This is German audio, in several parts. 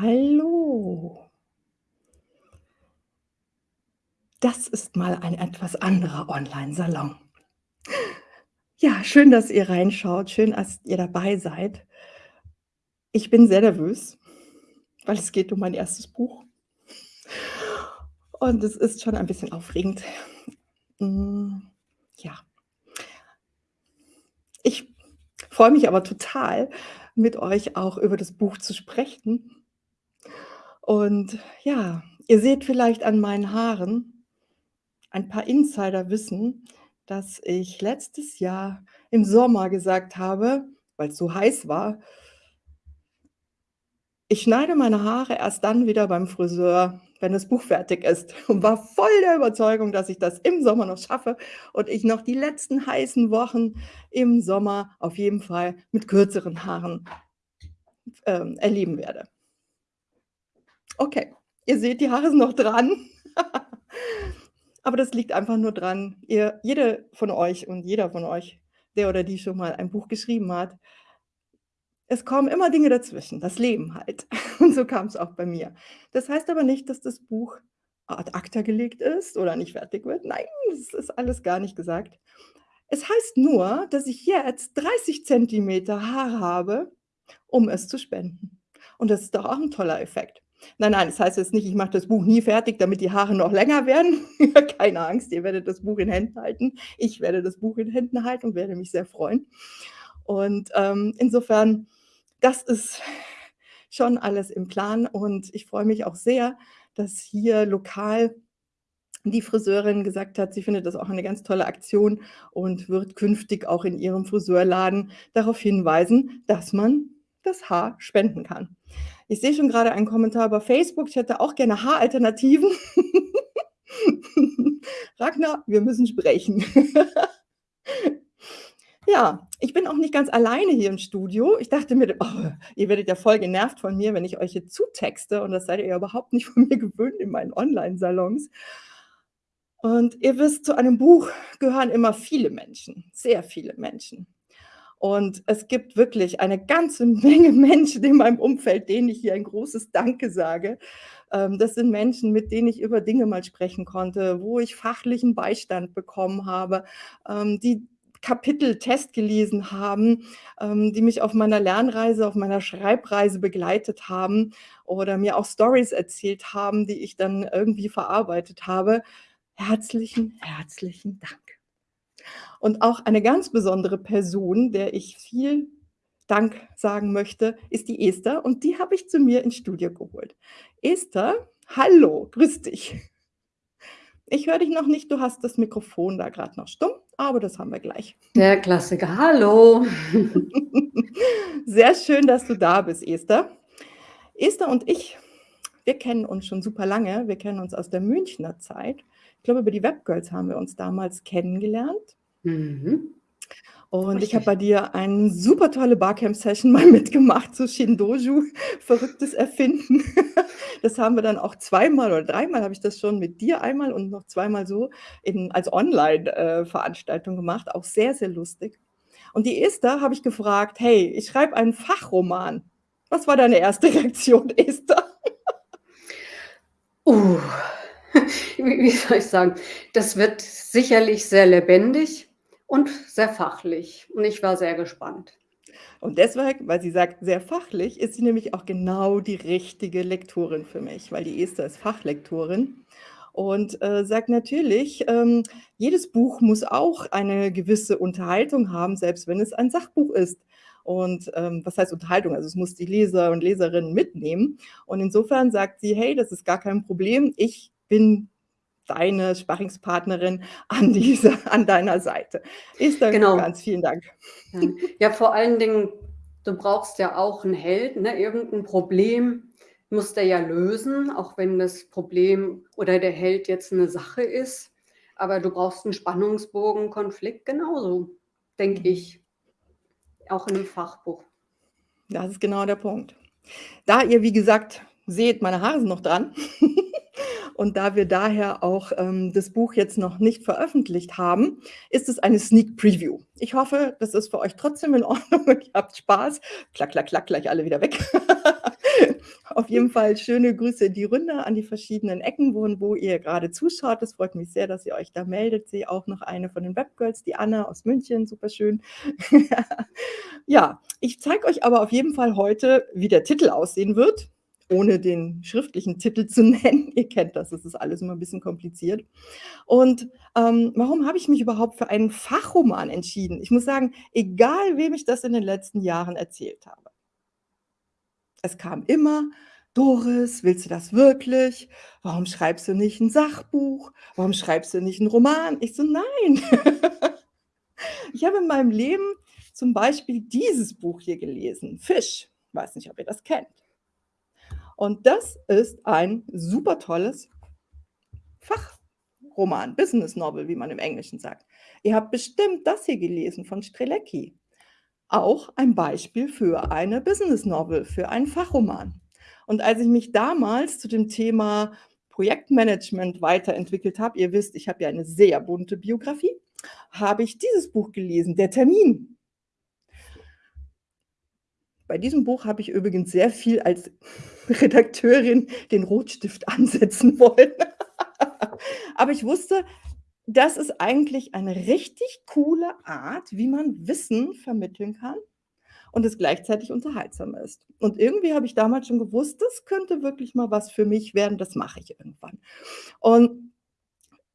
Hallo. Das ist mal ein etwas anderer Onlinesalon. Ja, schön, dass ihr reinschaut. Schön, dass ihr dabei seid. Ich bin sehr nervös, weil es geht um mein 1. Buch. Und es ist schon ein bisschen aufregend. Hm, ja. Ich freue mich aber total, mit euch auch über das Buch zu sprechen. Und ja, ihr seht vielleicht an meinen Haaren ein paar Insiderwissen, dass ich letztes Jahr im Sommer gesagt habe, weil's so heiß war ich schneide meine Haare erst dann wieder beim Friseur, wenn das Buch fertig ist und war voll der Überzeugung, dass ich das im Sommer noch schaffe und ich noch die letzten heißen Wochen im Sommer auf jeden Fall mit kürzeren Haaren, ähm, erleben werde. Okay, ihr seht, die Haare sind noch dran. Aber das liegt einfach nur dran, ihr jede von euch und jeder von euch, der oder die schon mal ein Buch geschrieben hat es kommen immer Dinge dazwischen, das Leben halt. Und so kam's auch bei mir. Das heißt aber nicht, dass das Buch ad acta gelegt ist oder nicht fertig wird. Nein, das ist alles gar nicht gesagt. Es heißt nur, dass ich jetzt 30 Zentimeter Haare habe, um es zu spenden. Und das ist doch auch 'n toller Effekt. Nein, nein, das heißt jetzt nicht, ich mache das Buch nie fertig, damit die Haare noch länger werden. Keine Angst, ihr werdet das Buch in Händen halten. Ich werde das Buch in Händen halten und werde mich sehr freuen. Und, ähm, insofern das ist schon alles im Plan und ich freue mich auch sehr, dass hier lokal die Friseurin gesagt hat, sie findet das auch eine ganz tolle Aktion und wird künftig auch in ihrem Friseurladen darauf hinweisen, dass man das Haar spenden kann. Ich sehe schon grade einen Kommentar über Facebook, ich hätte auch gerne Haaralternativen. Ragnar, wir müssen sprechen. Ja, ich bin auch nicht ganz alleine hier im Studio. Ich dachte mir: „Oh, ihr werdet ja voll genervt von mir, wenn ich euch hier zutexte“, und das seid ihr ja überhaupt nicht von mir gewöhnt in meinen Onlinesalons. Und ihr wisst, zu einem Buch gehören immer viele Menschen, sehr viele Menschen. Und es gibt wirklich eine ganze Menge Menschen in meinem Umfeld, denen ich hier ein großes Danke sage. Ähm, das sind Menschen, mit denen ich über Dinge mal sprechen konnte, wo ich fachlichen Beistand bekommen habe, ähm, die Kapitel Test gelesen haben, ähm, die mich auf meiner Lernreise, auf meiner Schreibreise begleitet haben oder mir auch Storys erzählt haben, die ich dann irgendwie verarbeitet habe. Herzlichen, herzlichen Dank. Und auch eine ganz besondere Person, der ich viel Dank sagen möchte, ist die Esther und die habe ich zu mir ins Studio geholt. Esther, hallo, grüß dich. Ich höre dich noch nicht, du hast das Mikrofon da grad noch stumm, aber das haben wir gleich. Der Klassiker. Hallo. Sehr schön, dass du da bist, Esther. Esther und ich, wir kennen uns schon super lange. Wir kennen uns aus der Münchner Zeit. Ich glaube, über die Webgirls haben wir uns damals kennengelernt. Mhm. Und ich habe Richtig. bei dir eine super tolle Barcamp-Session mal mitgemacht zu Shindoju, verrücktes Erfinden. Das haben wir dann auch zweimal oder dreimal habe ich das schon mit dir einmal und noch zweimal so in als Online äh, gemacht, auch sehr, sehr lustig. Und die Esther habe ich gefragt: „Hey, ich schreibe einen Fachroman.“ Was war deine 1. Reaktion, Esther? Uh, wie soll ich sagen? Das wird sicherlich sehr lebendig und sehr fachlich und ich war sehr gespannt. Und deswegen, weil sie sagt: „Sehr fachlich“, ist sie nämlich auch genau die richtige Lektorin für mich, weil die Esther ist Fachlektorin und, äh, sagt natürlich, ähm, jedes Buch muss auch eine gewisse Unterhaltung haben, selbst wenn es ein Sachbuch ist. Und, ähm, was heißt Unterhaltung? Also, es muss die Leser und Leserinnen mitnehmen. Und insofern sagt sie: „Hey, das ist gar kein Problem. Ich bin deine Sparringspartnerin an dieser an deiner Seite.“ Esther, Genau. ganz vielen Dank. Ja. Vor allen Dingen, du brauchst ja auch 'n Helden, ne? Irgend 'n Problem muss der ja lösen, auch wenn das Problem oder der Held jetzt 'ne Sache ist. Aber du brauchst 'n Spannungsbogen, Konflikt genauso, denke Mhm. ich. Auch in 'nem Fachbuch. Das ist genau der Punkt. Da ihr, wie gesagt, seht, meine Haare sind noch dran Und da wir daher auch ähm, das Buch jetzt noch nicht veröffentlicht haben, ist es eine Sneak Preview. Ich hoffe, das ist für euch trotzdem in Ordnung ihr habt Spaß. Klack, klack, klack, gleich alle wieder weg. Auf jeden Fall schöne Grüße in die Runde an die verschiedenen Ecken, wo, wo ihr gerade zuschaut. Es freut mich sehr, dass ihr euch da meldet. Sehe auch noch eine von den Webgirls, die Anna aus München, super schön. ja, ich zeige euch aber auf jeden Fall heute, wie der Titel aussehen wird ohne den schriftlichen Titel zu nennen. Ihr kennt das, das ist alles immer ein bisschen kompliziert. Und ähm, warum habe ich mich überhaupt für einen Fachroman entschieden? Ich muss sagen, egal wem ich das in den letzten Jahren erzählt habe, es kam immer, Doris, willst du das wirklich? Warum schreibst du nicht ein Sachbuch? Warum schreibst du nicht einen Roman? Ich so, nein. ich habe in meinem Leben zum Beispiel dieses Buch hier gelesen, Fisch. Ich weiß nicht, ob ihr das kennt. Und das ist ein super tolles Fachroman, Business Novel, wie man im Englischen sagt. Ihr habt bestimmt das hier gelesen von Strelecki auch ein Beispiel für eine Business Novel, für einen Fachroman. Und als ich mich damals zu dem Thema Projektmanagement weiterentwickelt habe, ihr wisst, ich habe ja eine sehr bunte Biografie, habe ich dieses Buch gelesen, Der Termin. Bei diesem Buch habe ich übrigens sehr viel als Redakteurin den Rotstift ansetzen wollen. Aber ich wusste, das ist eigentlich eine richtig coole Art, wie man Wissen vermitteln kann und es gleichzeitig unterhaltsam ist. Und irgendwie habe ich damals schon gewusst, das könnte wirklich mal was für mich werden, das mache ich irgendwann. Und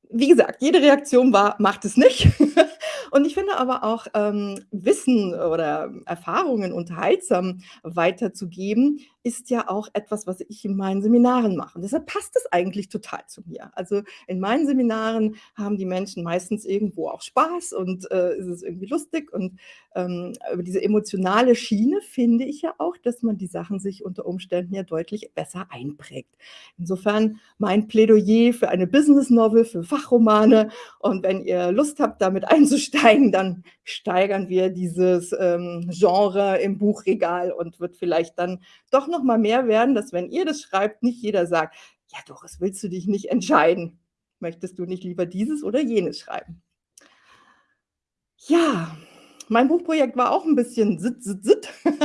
wie gesagt, jede Reaktion war, macht es nicht. Und ich finde aber auch, ähm, Wissen oder Erfahrungen unterhaltsam weiterzugeben, ist ja auch etwas, was ich in meinen Seminaren mache. Und deshalb passt es eigentlich total zu mir. Also in meinen Seminaren haben die Menschen meistens irgendwo auch Spaß und äh, ist es irgendwie lustig. Und ähm, über diese emotionale Schiene finde ich ja auch, dass man die Sachen sich unter Umständen ja deutlich besser einprägt. Insofern mein Plädoyer für eine Business Novel, für Fachromane. Und wenn ihr Lust habt, damit einzusteigen, steigen, dann steigern wir dieses ähm, Genre im Buchregal und wird vielleicht dann doch noch mal mehr werden, dass wenn ihr das schreibt, nicht jeder sagt, ja Doris, willst du dich nicht entscheiden? Möchtest du nicht lieber dieses oder jenes schreiben? Ja, mein Buchprojekt war auch ein bisschen sit, sit, sit.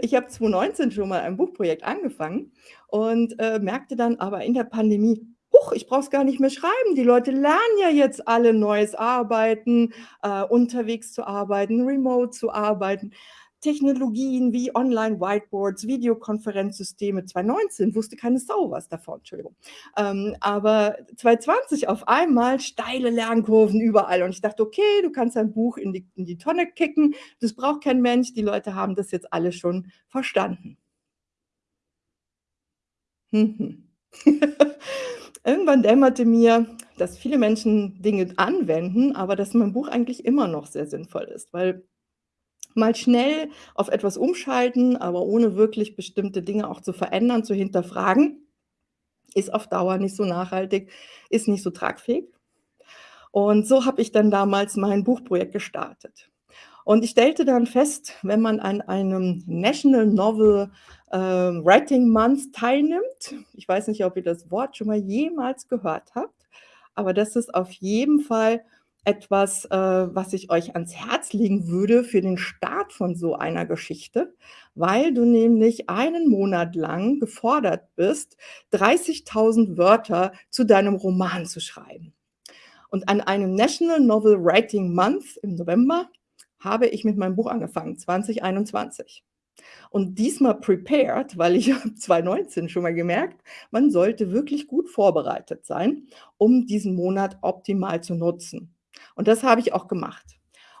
Ich habe 2019 schon mal ein Buchprojekt angefangen und äh, merkte dann aber in der Pandemie, huch, ich brauche es gar nicht mehr schreiben. Die Leute lernen ja jetzt alle neues Arbeiten, äh, unterwegs zu arbeiten, remote zu arbeiten. Technologien wie Online-Whiteboards, Videokonferenzsysteme. 2019 wusste keine Sau was davon, Entschuldigung. Ähm, aber 2020 auf einmal steile Lernkurven überall. Und ich dachte, okay, du kannst dein Buch in die, in die Tonne kicken. Das braucht kein Mensch. Die Leute haben das jetzt alle schon verstanden. Hm, hm. Irgendwann dämmerte mir, dass viele Menschen Dinge anwenden, aber dass mein Buch eigentlich immer noch sehr sinnvoll ist, weil mal schnell auf etwas umschalten, aber ohne wirklich bestimmte Dinge auch zu verändern, zu hinterfragen, ist auf Dauer nicht so nachhaltig, ist nicht so tragfähig. Und so habe ich dann damals mein Buchprojekt gestartet. Und ich stellte dann fest, wenn man an einem National Novel äh, Writing Month teilnimmt, ich weiß nicht, ob ihr das Wort schon mal jemals gehört habt, aber das ist auf jeden Fall etwas, äh, was ich euch ans Herz legen würde für den Start von so einer Geschichte, weil du nämlich einen Monat lang gefordert bist, 30.000 Wörter zu deinem Roman zu schreiben. Und an einem National Novel Writing Month im November habe ich mit meinem Buch angefangen, 2021. Und diesmal prepared, weil ich 2019 schon mal gemerkt, man sollte wirklich gut vorbereitet sein, um diesen Monat optimal zu nutzen. Und das habe ich auch gemacht.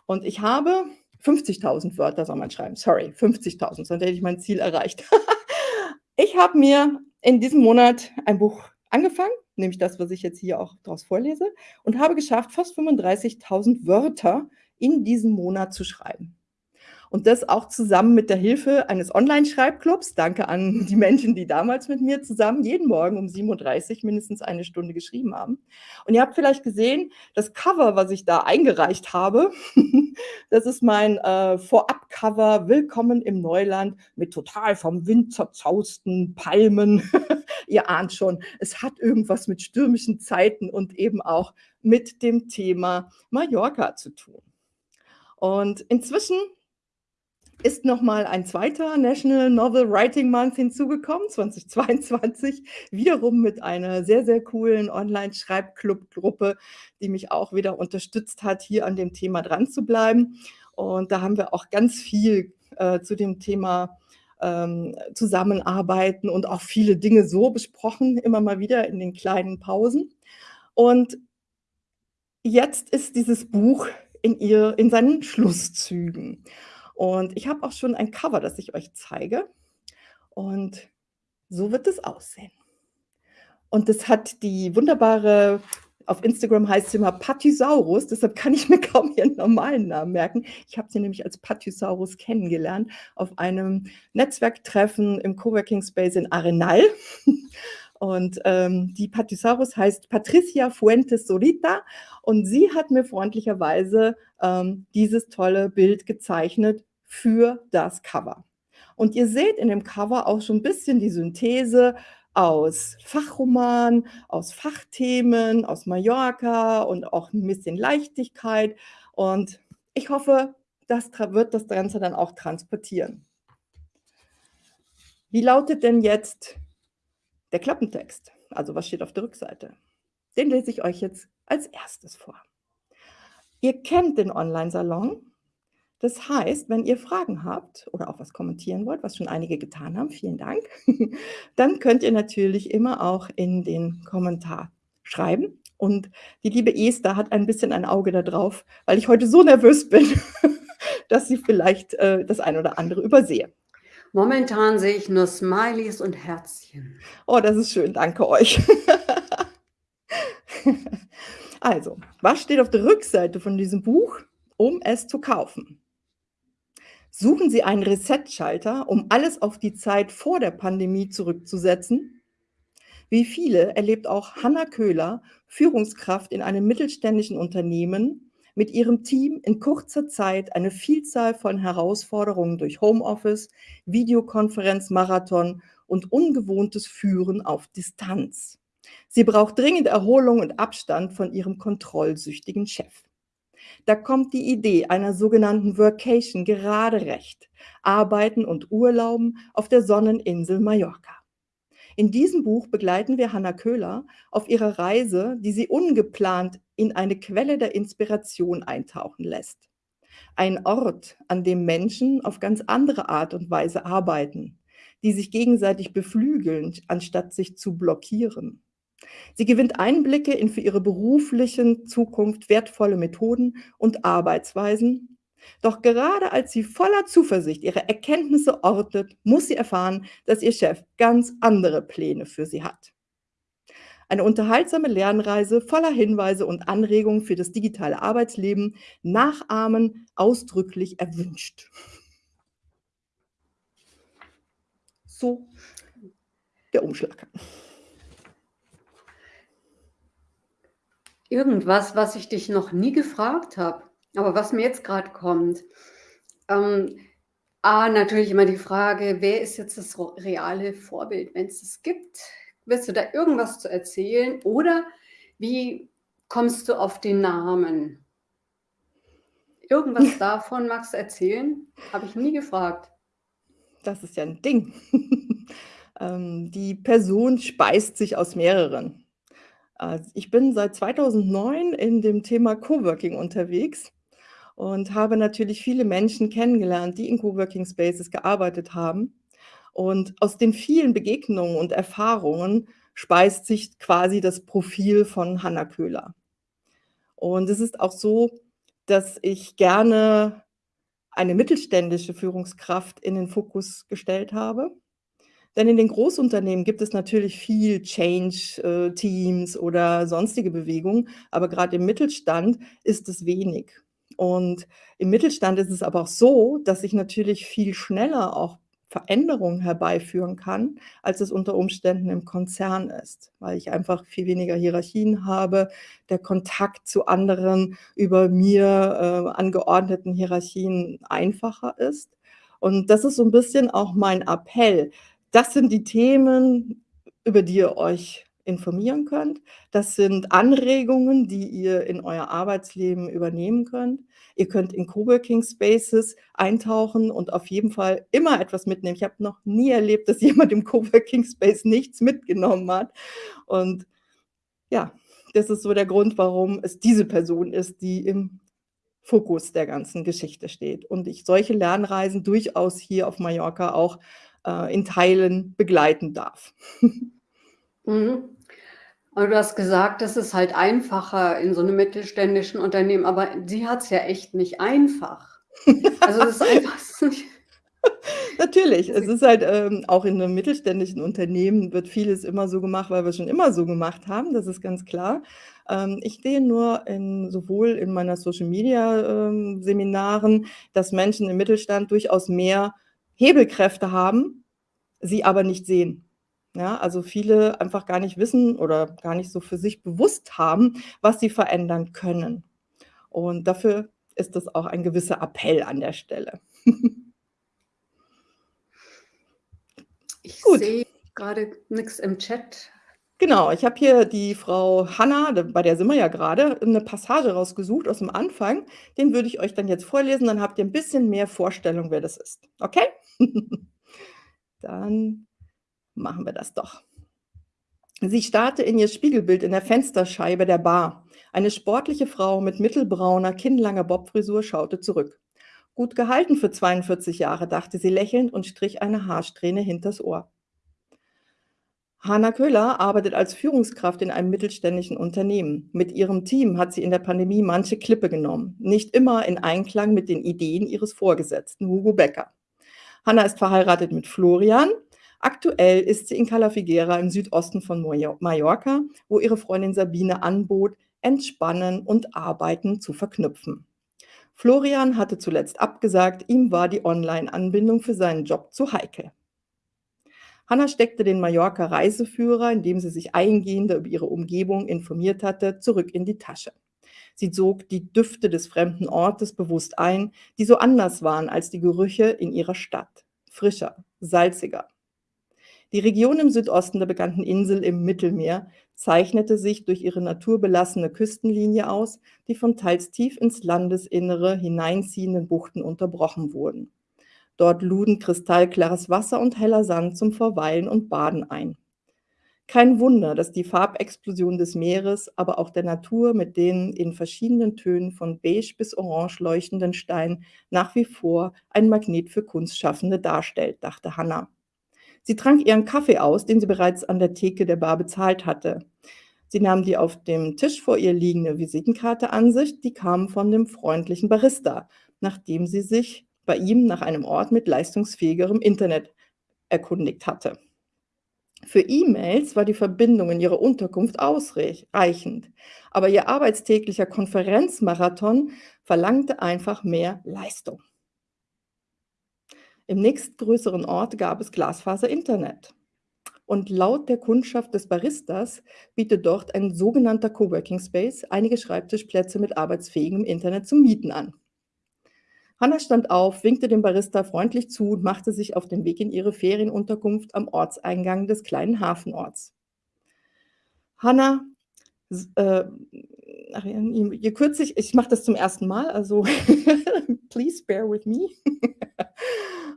Und ich habe 50.000 Wörter soll man schreiben, sorry, 50.000, sonst hätte ich mein Ziel erreicht. ich habe mir in diesem Monat ein Buch angefangen, nämlich das, was ich jetzt hier auch daraus vorlese, und habe geschafft, fast 35.000 Wörter in diesem Monat zu schreiben. Und das auch zusammen mit der Hilfe eines Online-Schreibclubs. Danke an die Menschen, die damals mit mir zusammen jeden Morgen um 7.30 Uhr mindestens eine Stunde geschrieben haben. Und ihr habt vielleicht gesehen, das Cover, was ich da eingereicht habe, das ist mein äh, Vorab-Cover Willkommen im Neuland mit total vom Wind zerzausten Palmen. ihr ahnt schon, es hat irgendwas mit stürmischen Zeiten und eben auch mit dem Thema Mallorca zu tun. Und inzwischen ist noch mal ein zweiter National Novel Writing Month hinzugekommen, 2022, wiederum mit einer sehr, sehr coolen Online-Schreibclub-Gruppe, die mich auch wieder unterstützt hat, hier an dem Thema dran zu bleiben. Und da haben wir auch ganz viel äh, zu dem Thema ähm, Zusammenarbeiten und auch viele Dinge so besprochen, immer mal wieder in den kleinen Pausen. Und jetzt ist dieses Buch in, ihr, in seinen Schlusszügen. Und ich habe auch schon ein Cover, das ich euch zeige. Und so wird es aussehen. Und das hat die wunderbare, auf Instagram heißt sie immer Pathysaurus, deshalb kann ich mir kaum ihren normalen Namen merken. Ich habe sie nämlich als Pathysaurus kennengelernt auf einem Netzwerktreffen im Coworking Space in Arenal. Und ähm, die Pathysaurus heißt Patricia Fuentes Solita und sie hat mir freundlicherweise ähm, dieses tolle Bild gezeichnet für das Cover. Und ihr seht in dem Cover auch schon ein bisschen die Synthese aus Fachroman, aus Fachthemen, aus Mallorca und auch ein bisschen Leichtigkeit. Und ich hoffe, das wird das Ganze dann auch transportieren. Wie lautet denn jetzt der Klappentext? Also was steht auf der Rückseite? Den lese ich euch jetzt als erstes vor. Ihr kennt den Online-Salon. Das heißt, wenn ihr Fragen habt oder auch was kommentieren wollt, was schon einige getan haben, vielen Dank, dann könnt ihr natürlich immer auch in den Kommentar schreiben. Und die liebe Esther hat ein bisschen ein Auge da drauf, weil ich heute so nervös bin, dass sie vielleicht äh, das ein oder andere übersehe. Momentan sehe ich nur Smileys und Herzchen. Oh, das ist schön, danke euch. also, was steht auf der Rückseite von diesem Buch, um es zu kaufen? Suchen Sie einen Reset-Schalter, um alles auf die Zeit vor der Pandemie zurückzusetzen? Wie viele erlebt auch Hanna Köhler, Führungskraft in einem mittelständischen Unternehmen, mit ihrem Team in kurzer Zeit eine Vielzahl von Herausforderungen durch Homeoffice, Videokonferenz, Marathon und ungewohntes Führen auf Distanz. Sie braucht dringend Erholung und Abstand von ihrem kontrollsüchtigen Chef. Da kommt die Idee einer sogenannten Workation gerade recht. Arbeiten und Urlauben auf der Sonneninsel Mallorca. In diesem Buch begleiten wir Hanna Köhler auf ihrer Reise, die sie ungeplant in eine Quelle der Inspiration eintauchen lässt. Ein Ort, an dem Menschen auf ganz andere Art und Weise arbeiten, die sich gegenseitig beflügeln, anstatt sich zu blockieren. Sie gewinnt Einblicke in für ihre berufliche Zukunft wertvolle Methoden und Arbeitsweisen. Doch gerade als sie voller Zuversicht ihre Erkenntnisse ortet, muss sie erfahren, dass ihr Chef ganz andere Pläne für sie hat. Eine unterhaltsame Lernreise voller Hinweise und Anregungen für das digitale Arbeitsleben, nachahmen ausdrücklich erwünscht. So der Umschlag. Irgendwas, was ich dich noch nie gefragt habe, aber was mir jetzt gerade kommt. Ähm, A, natürlich immer die Frage, wer ist jetzt das reale Vorbild, wenn es es gibt? Willst du da irgendwas zu erzählen? Oder wie kommst du auf den Namen? Irgendwas davon magst du erzählen? Habe ich nie gefragt. Das ist ja ein Ding. ähm, die Person speist sich aus mehreren. Also, ich bin seit 2009 in dem Thema Coworking unterwegs und habe natürlich viele Menschen kennengelernt, die in Coworking Spaces gearbeitet haben. Und aus den vielen Begegnungen und Erfahrungen speist sich quasi das Profil von Hanna Köhler. Und es ist auch so, dass ich gerne eine mittelständische Führungskraft in den Fokus gestellt habe. Denn in den Großunternehmen gibt es natürlich viel Change-Teams äh, oder sonstige Bewegungen, aber gerade im Mittelstand ist es wenig. Und im Mittelstand ist es aber auch so, dass ich natürlich viel schneller auch Veränderungen herbeiführen kann, als es unter Umständen im Konzern ist, weil ich einfach viel weniger Hierarchien habe, der Kontakt zu anderen über mir äh, angeordneten Hierarchien einfacher ist. Und das ist so ein bisschen auch mein Appell, das sind die Themen, über die ihr euch informieren könnt. Das sind Anregungen, die ihr in euer Arbeitsleben übernehmen könnt. Ihr könnt in Coworking Spaces eintauchen und auf jeden Fall immer etwas mitnehmen. Ich habe noch nie erlebt, dass jemand im Coworking Space nichts mitgenommen hat. Und ja, das ist so der Grund, warum es diese Person ist, die im Fokus der ganzen Geschichte steht und ich solche Lernreisen durchaus hier auf Mallorca auch, äh, in Teilen begleiten darf. Mhm. Aber du hast gesagt, das ist halt einfacher in so 'nem mittelständischen Unternehmen, aber sie hat's ja echt nicht einfach. Also, das ist einfach Natürlich, es ist halt, ähm auch in 'nem mittelständischen Unternehmen wird vieles immer so gemacht, weil wir's schon immer so gemacht haben, das ist ganz klar. Ähm, ich sehe nur in sowohl in meiner Social Media, ähm, Seminaren, dass Menschen im Mittelstand durchaus mehr Hebelkräfte haben, sie aber nicht sehen. Ja, also viele einfach gar nicht wissen oder gar nicht so für sich bewusst haben, was sie verändern können. Und dafür ist das auch ein gewisser Appell an der Stelle. Ich Gut. sehe grade nix im Chat. Genau, ich habe hier die Frau Hanna, bei der sind wir ja grade, 'ne Passage rausgesucht aus'm Anfang. Den würde ich euch dann jetzt vorlesen, dann habt ihr 'n bisschen mehr Vorstellung, wer das ist. Okay? Dann machen wir das doch. Sie starrte in ihr Spiegelbild in der Fensterscheibe der Bar. Eine sportliche Frau mit mittelbrauner, kinnlanger Bobfrisur schaute zurück. „Gut gehalten für 42 Jahre“, dachte sie lächelnd und strich eine Haarsträhne hinters Ohr. Hanna Köhler arbeitet als Führungskraft in einem mittelständischen Unternehmen. Mit ihrem Team hat sie in der Pandemie manche Klippe genommen, nicht immer in Einklang mit den Ideen ihres Vorgesetzten, Hugo Becker. Hanna ist verheiratet mit Florian. Aktuell ist sie in Cala Figuera im Südosten von Mallorca, wo ihre Freundin Sabine anbot, Entspannen und Arbeiten zu verknüpfen. Florian hatte zuletzt abgesagt, ihm war die Online-Anbindung für seinen Job zu heikel. Hanna steckte den Mallorca-Reiseführer, in dem sie sich eingehender über ihre Umgebung informiert hatte, zurück in die Tasche. Sie sog die Düfte des fremden Ortes bewusst ein, die so anders waren als die Gerüche in ihrer Stadt. Frischer, salziger. Die Region im Südosten der bekannten Insel im Mittelmeer zeichnete sich durch ihre naturbelassene Küstenlinie aus, die von teils tief ins Landesinnere hineinziehenden Buchten unterbrochen wurden. Dort luden kristallklares Wasser und heller Sand zum Verweilen und Baden ein. Kein Wunder, dass die Farbexplosion des Meeres, aber auch der Natur mit den in verschiedenen Tönen von beige bis orange leuchtenden Steinen nach wie vor ein Magnet für Kunstschaffende darstellt, dachte Hanna. Sie trank ihren Kaffee aus, den sie bereits an der Theke der Bar bezahlt hatte. Sie nahm die auf dem Tisch vor ihr liegende Visitenkarte an sich, die kam von dem freundlichen Barista, nachdem sie sich bei ihm nach einem Ort mit leistungsfähigerem Internet erkundigt hatte. Für E-Mails war die Verbindung in ihrer Unterkunft ausrech reichend, aber ihr arbeitstäglicher Konferenzmarathon verlangte einfach mehr Leistung. Im nächstgrößeren Ort gab es Glasfaser-Internet. Und laut der Kundschaft des Baristas bietet dort ein sogenannter Coworking Space einige Schreibtischplätze mit arbeitsfähigem Internet zum Mieten an. Hanna stand auf, winkte dem Barista freundlich zu und machte sich auf den Weg in ihre Ferienunterkunft am Ortseingang des kleinen Hafenorts. Hanna, äh, je kürzer ich mache das zum 1. Mal, also please bear with me.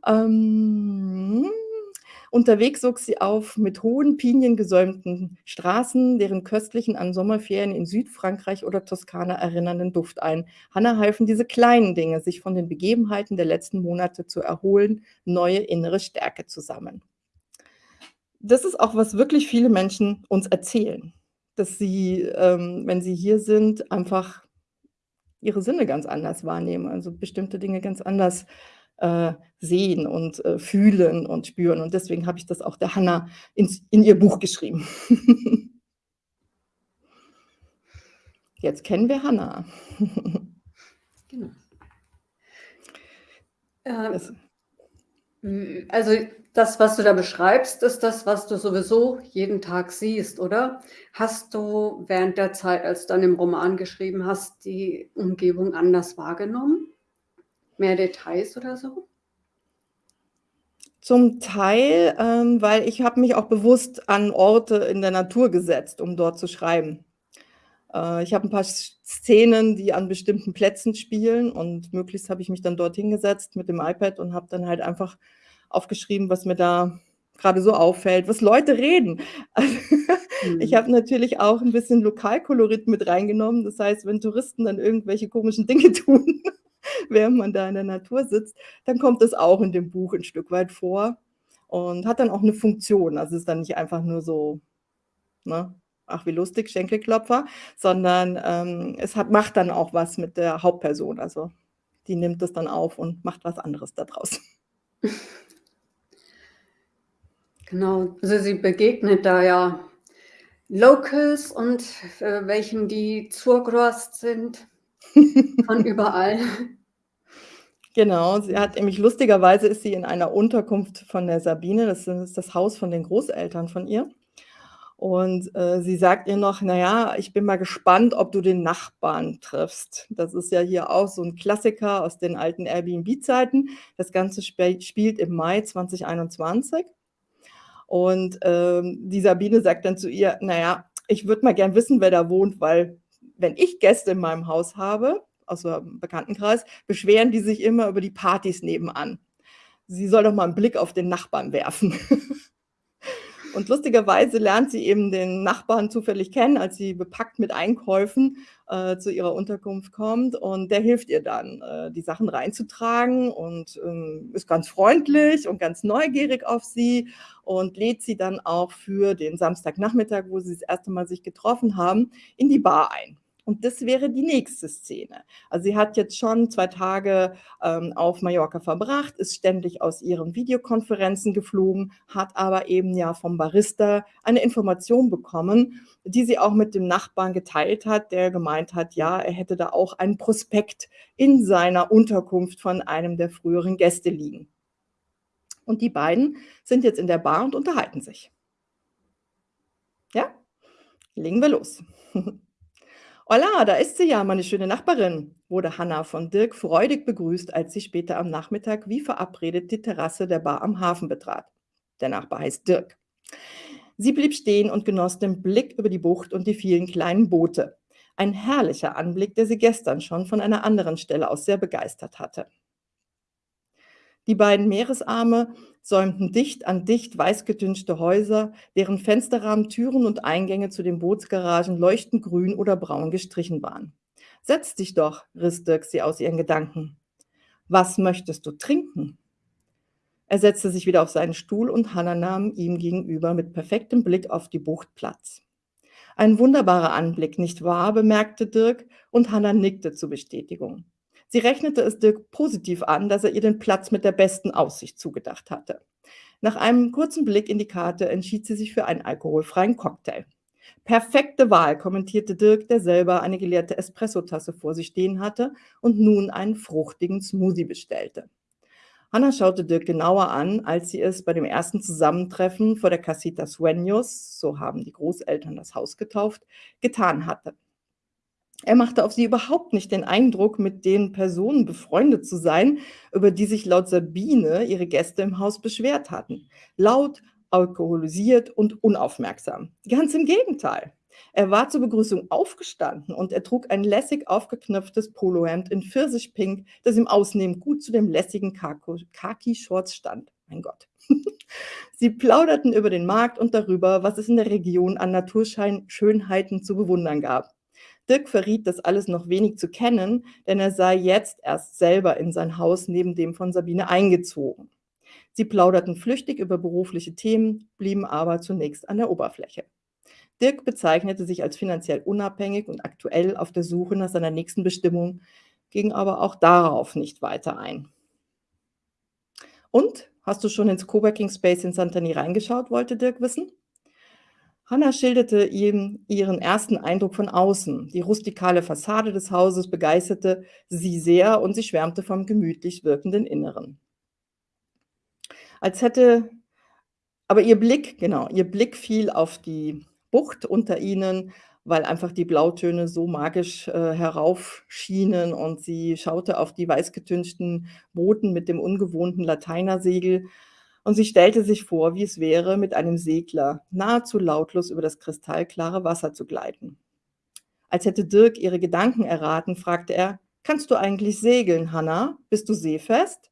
Ähm, unterwegs sog sie auf mit hohen, piniengesäumten Straßen, deren köstlichen an Sommerferien in Südfrankreich oder Toskana erinnernden Duft ein. Hanna halfen diese kleinen Dinge, sich von den Begebenheiten der letzten Monate zu erholen, neue innere Stärke zu sammeln. Das ist auch, was wirklich viele Menschen uns erzählen, dass sie, ähm, wenn sie hier sind, einfach ihre Sinne ganz anders wahrnehmen, also bestimmte Dinge ganz anders, äh, sehen und, äh, fühlen und spüren. Und deswegen habe ich das auch der Hanna ins in ihr Buch geschrieben. Jetzt kennen wir Hanna. Genau. Ähm, Das hm, also, das, was du da beschreibst, ist das, was du sowieso jeden Tag siehst, oder? Hast du während der Zeit, als du an dem Roman geschrieben hast, die Umgebung anders wahrgenommen? Mehr Details oder so? Zum Teil, ähm, weil ich habe mich auch bewusst an Orte in der Natur gesetzt, um dort zu schreiben. Äh, ich habe 'n paar Sz Szenen, die an bestimmten Plätzen spielen und möglichst habe ich mich dann dort hingesetzt mit dem iPad und habe dann halt einfach aufgeschrieben, was mir da grade so auffällt, was Leute reden. Ich Mhm. habe natürlich auch 'n bisschen Lokalkolorit mit reingenommen. Das heißt, wenn Touristen dann irgendwelche komischen Dinge tun, während man da in der Natur sitzt, dann kommt das auch in dem Buch 'n Stück weit vor und hat dann auch 'ne Funktion. Also, ist dann nicht einfach nur so, ne: „Ach, wie lustig, Schenkelklopfer“, sondern, ähm, es hat macht dann auch was mit der Hauptperson. Also, die nimmt das dann auf und macht was anderes da draus. Genau. Also, sie begegnet da ja Locals und, äh, welchen, die zugereist sind von überall. Genau, sie hat nämlich lustigerweise ist sie in einer Unterkunft von der Sabine, das ist das Haus von den Großeltern von ihr. Und, äh, sie sagt ihr noch: „Na ja, ich bin mal gespannt, ob du den Nachbarn triffst.“ Das ist ja hier auch so 'n Klassiker aus den alten Airbnb-Zeiten. Das Ganze spe spielt im Mai 2021. Und, ähm, die Sabine sagt dann zu ihr: „Na ja, ich würde mal gern wissen, wer da wohnt, weil wenn ich Gäste in meinem Haus habe, aus'm Bekanntenkreis, beschweren die sich immer über die Partys nebenan. Sie soll doch mal 'n Blick auf den Nachbarn werfen.“ Und lustigerweise lernt sie eben den Nachbarn zufällig kennen, als sie bepackt mit Einkäufen, äh, zu ihrer Unterkunft kommt und der hilft ihr dann, äh, die Sachen reinzutragen und, ähm, ist ganz freundlich und ganz neugierig auf sie und lädt sie dann auch für den Samstagnachmittag, wo sie das 1. Mal sich getroffen haben, in die Bar ein. Und das wäre die nächste Szene. Also, sie hat jetzt schon 2 Tage, ähm, auf Mallorca verbracht, ist ständig aus ihren Videokonferenzen geflogen, hat aber eben ja vom Barista eine Information bekommen, die sie auch mit dem Nachbarn geteilt hat, der gemeint hat, ja, er hätte da auch einen Prospekt in seiner Unterkunft von einem der früheren Gäste liegen. Und die beiden sind jetzt in der Bar und unterhalten sich. Ja, legen wir los. „Holla, da ist sie ja, meine schöne Nachbarin“, wurde Hannah von Dirk freudig begrüßt, als sie später am Nachmittag wie verabredet die Terrasse der Bar am Hafen betrat. Der Nachbar heißt Dirk. Sie blieb stehen und genoss den Blick über die Bucht und die vielen kleinen Boote. Ein herrlicher Anblick, der sie gestern schon von einer anderen Stelle aus sehr begeistert hatte. Die beiden Meeresarme säumten dicht an dicht weißgetünchte Häuser, deren Fensterrahmen, Türen und Eingänge zu den Bootsgaragen leuchtend grün oder braun gestrichen waren. „Setz dich doch“, riss Dirk sie aus ihren Gedanken. „Was möchtest du trinken?“ Er setzte sich wieder auf seinen Stuhl und Hannah nahm ihm gegenüber mit perfektem Blick auf die Bucht Platz. „Ein wunderbarer Anblick, nicht wahr?“, bemerkte Dirk und Hannah nickte zur Bestätigung. Sie rechnete es Dirk positiv an, dass er ihr den Platz mit der besten Aussicht zugedacht hatte. Nach einem kurzen Blick in die Karte entschied sie sich für einen alkoholfreien Cocktail. „Perfekte Wahl“, kommentierte Dirk, der selber eine geleerte Espressotasse vor sich stehen hatte und nun einen fruchtigen Smoothie bestellte. Hannah schaute Dirk genauer an, als sie es bei dem ersten Zusammentreffen vor der Casita Sueños, so haben die Großeltern das Haus getauft, getan hatte. Er machte auf sie überhaupt nicht den Eindruck, mit den Personen befreundet zu sein, über die sich laut Sabine ihre Gäste im Haus beschwert hatten. Laut, alkoholisiert und unaufmerksam. Ganz im Gegenteil. Er war zur Begrüßung aufgestanden und er trug ein lässig aufgeknöpftes Polohemd in Pfirsichpink, das im Ausnehmen gut zu den lässigen Kako Khaki-Shorts stand. Mein Gott. Sie plauderten über den Markt und darüber, was es in der Region an Naturschein Schönheiten zu bewundern gab. Dirk verriet das alles noch wenig zu kennen, denn er sei jetzt erst selber in sein Haus neben dem von Sabine eingezogen. Sie plauderten flüchtig über berufliche Themen, blieben aber zunächst an der Oberfläche. Dirk bezeichnete sich als finanziell unabhängig und aktuell auf der Suche nach seiner nächsten Bestimmung, ging aber auch darauf nicht weiter ein. „Und, hast du schon ins Coworking Space in Santany reingeschaut?“, wollte Dirk wissen. Hannah schilderte ihm ihren ersten Eindruck von außen. Die rustikale Fassade des Hauses begeisterte sie sehr und sie schwärmte vom gemütlich wirkenden Inneren. Als hätte aber ihr Blick genau, ihr Blick fiel auf die Bucht unter ihnen, weil einfach die Blautöne so magisch, äh, heraufschienen und sie schaute auf die weißgetünchten Booten mit dem ungewohnten Lateinersegel und sie stellte sich vor, wie es wäre, mit einem Segler nahezu lautlos über das kristallklare Wasser zu gleiten. Als hätte Dirk ihre Gedanken erraten, fragte er: „Kannst du eigentlich segeln, Hannah? Bist du seefest?“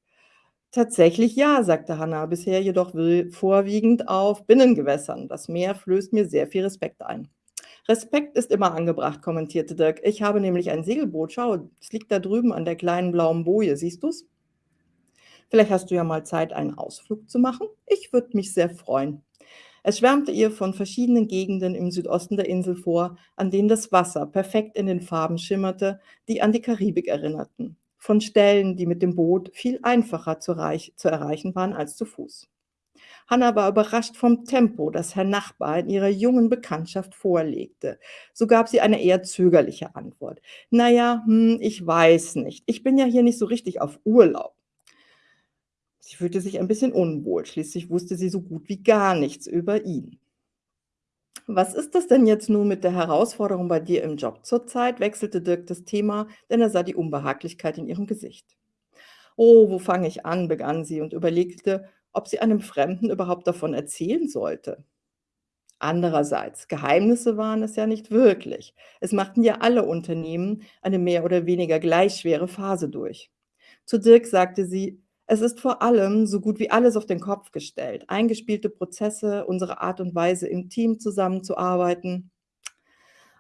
„Tatsächlich ja“, sagte Hannah, „bisher jedoch vorwiegend auf Binnengewässern. Das Meer flößt mir sehr viel Respekt ein.“ „Respekt ist immer angebracht“, kommentierte Dirk. „Ich habe nämlich ein Segelboot. Schau, es liegt da drüben an der kleinen blauen Boje. Siehst du's? Vielleicht hast du ja mal Zeit, einen Ausflug zu machen? Ich würde mich sehr freuen.“ Es schwärmte ihr von verschiedenen Gegenden im Südosten der Insel vor, an denen das Wasser perfekt in den Farben schimmerte, die an die Karibik erinnerten, von Stellen, die mit dem Boot viel einfacher zu, reich, zu erreichen waren als zu Fuß. Hannah war überrascht vom Tempo, das Herr Nachbar in ihrer jungen Bekanntschaft vorlegte. So gab sie eine eher zögerliche Antwort. Naja, hm, ich weiß nicht. Ich bin ja hier nicht so richtig auf Urlaub. Sie fühlte sich ein bisschen unwohl, schließlich wusste sie so gut wie gar nichts über ihn. Was ist das denn jetzt nun mit der Herausforderung bei dir im Job zurzeit? wechselte Dirk das Thema, denn er sah die Unbehaglichkeit in ihrem Gesicht. Oh, wo fange ich an? begann sie und überlegte, ob sie einem Fremden überhaupt davon erzählen sollte. Andererseits, Geheimnisse waren es ja nicht wirklich. Es machten ja alle Unternehmen eine mehr oder weniger gleich schwere Phase durch. Zu Dirk sagte sie, es ist vor allem so gut wie alles auf den Kopf gestellt. Eingespielte Prozesse, unsere Art und Weise, im Team zusammenzuarbeiten.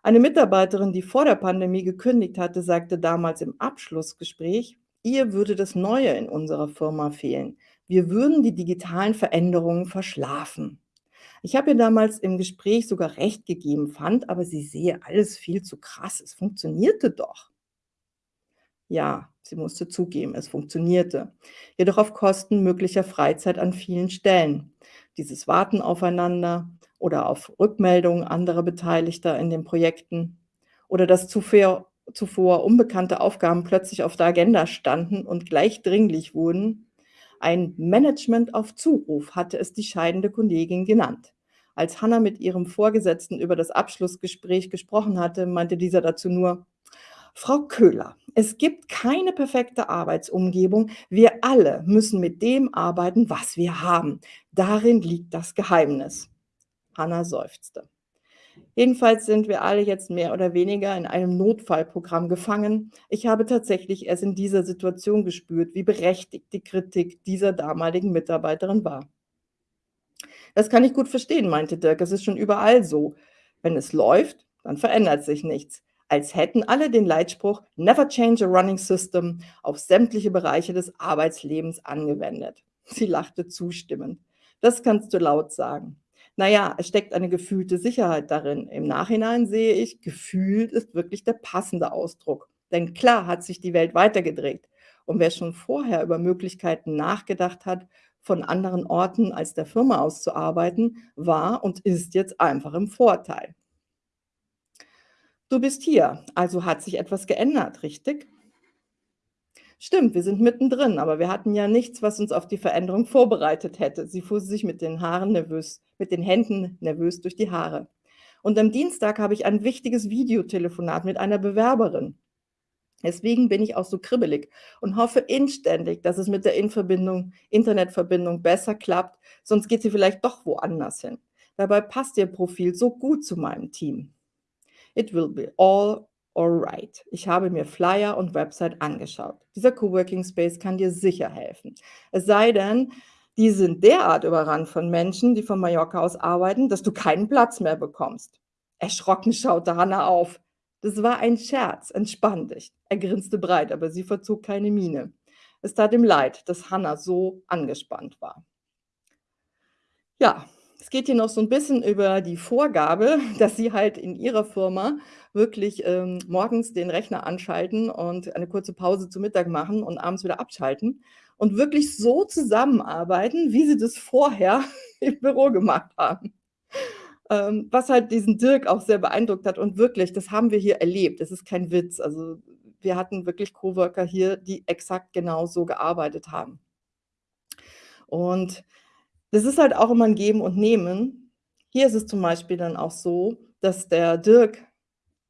Eine Mitarbeiterin, die vor der Pandemie gekündigt hatte, sagte damals im Abschlussgespräch, ihr würde das Neue in unserer Firma fehlen. Wir würden die digitalen Veränderungen verschlafen. Ich habe ihr damals im Gespräch sogar recht gegeben, fand aber, sie sehe alles viel zu krass. Es funktionierte doch. Ja, sie musste zugeben, es funktionierte, jedoch auf Kosten möglicher Freizeit an vielen Stellen. Dieses Warten aufeinander oder auf Rückmeldungen anderer Beteiligter in den Projekten oder dass zuvor, zuvor unbekannte Aufgaben plötzlich auf der Agenda standen und gleich dringlich wurden. Ein Management auf Zuruf hatte es die scheidende Kollegin genannt. Als Hannah mit ihrem Vorgesetzten über das Abschlussgespräch gesprochen hatte, meinte dieser dazu nur, Frau Köhler, es gibt keine perfekte Arbeitsumgebung. Wir alle müssen mit dem arbeiten, was wir haben. Darin liegt das Geheimnis. Anna seufzte. Jedenfalls sind wir alle jetzt mehr oder weniger in einem Notfallprogramm gefangen. Ich habe tatsächlich erst in dieser Situation gespürt, wie berechtigt die Kritik dieser damaligen Mitarbeiterin war. Das kann ich gut verstehen, meinte Dirk. Es ist schon überall so. Wenn es läuft, dann verändert sich nichts als hätten alle den Leitspruch Never change a running system auf sämtliche Bereiche des Arbeitslebens angewendet. Sie lachte zustimmend. Das kannst du laut sagen. Naja, es steckt eine gefühlte Sicherheit darin. Im Nachhinein sehe ich, gefühlt ist wirklich der passende Ausdruck. Denn klar hat sich die Welt weitergedreht. Und wer schon vorher über Möglichkeiten nachgedacht hat, von anderen Orten als der Firma aus zu arbeiten, war und ist jetzt einfach im Vorteil. Du bist hier, also hat sich etwas geändert, richtig? Stimmt, wir sind mittendrin, aber wir hatten ja nichts, was uns auf die Veränderung vorbereitet hätte. Sie fuhr sich mit den Haaren nervös, mit den Händen nervös durch die Haare. Und am Dienstag habe ich ein wichtiges Videotelefonat mit einer Bewerberin. Deswegen bin ich auch so kribbelig und hoffe inständig, dass es mit der Internetverbindung besser klappt, sonst geht sie vielleicht doch woanders hin. Dabei passt ihr Profil so gut zu meinem Team. It will be all alright. Ich habe mir Flyer und Website angeschaut. Dieser Coworking Space kann dir sicher helfen. Es sei denn, die sind derart überrannt von Menschen, die von Mallorca aus arbeiten, dass du keinen Platz mehr bekommst. Erschrocken schaute Hannah auf. Das war ein Scherz, entspann dich. Er grinste breit, aber sie verzog keine Miene. Es tat ihm leid, dass Hannah so angespannt war. Ja, es geht hier noch so ein bisschen über die Vorgabe, dass Sie halt in Ihrer Firma wirklich, ähm, morgens den Rechner anschalten und eine kurze Pause zu Mittag machen und abends wieder abschalten und wirklich so zusammenarbeiten, wie Sie das vorher im Büro gemacht haben. Ähm, was halt diesen Dirk auch sehr beeindruckt hat und wirklich, das haben wir hier erlebt. Es ist kein Witz. Also, wir hatten wirklich Coworker hier, die exakt genau so gearbeitet haben. Und das ist halt auch immer ein Geben und Nehmen. Hier ist es zum Beispiel dann auch so, dass der Dirk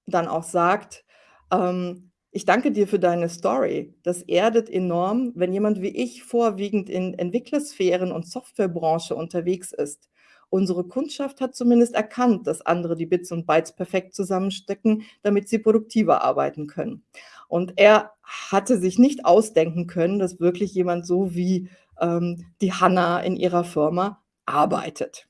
dann auch sagt, ähm, ich danke dir für deine Story. Das erdet enorm, wenn jemand wie ich vorwiegend in Entwicklersphären und Softwarebranche unterwegs ist. Unsere Kundschaft hat zumindest erkannt, dass andere die Bits und Bytes perfekt zusammenstecken, damit sie produktiver arbeiten können. Und er hatte sich nicht ausdenken können, dass wirklich jemand so wie ähm, die Hanna in ihrer Firma arbeitet.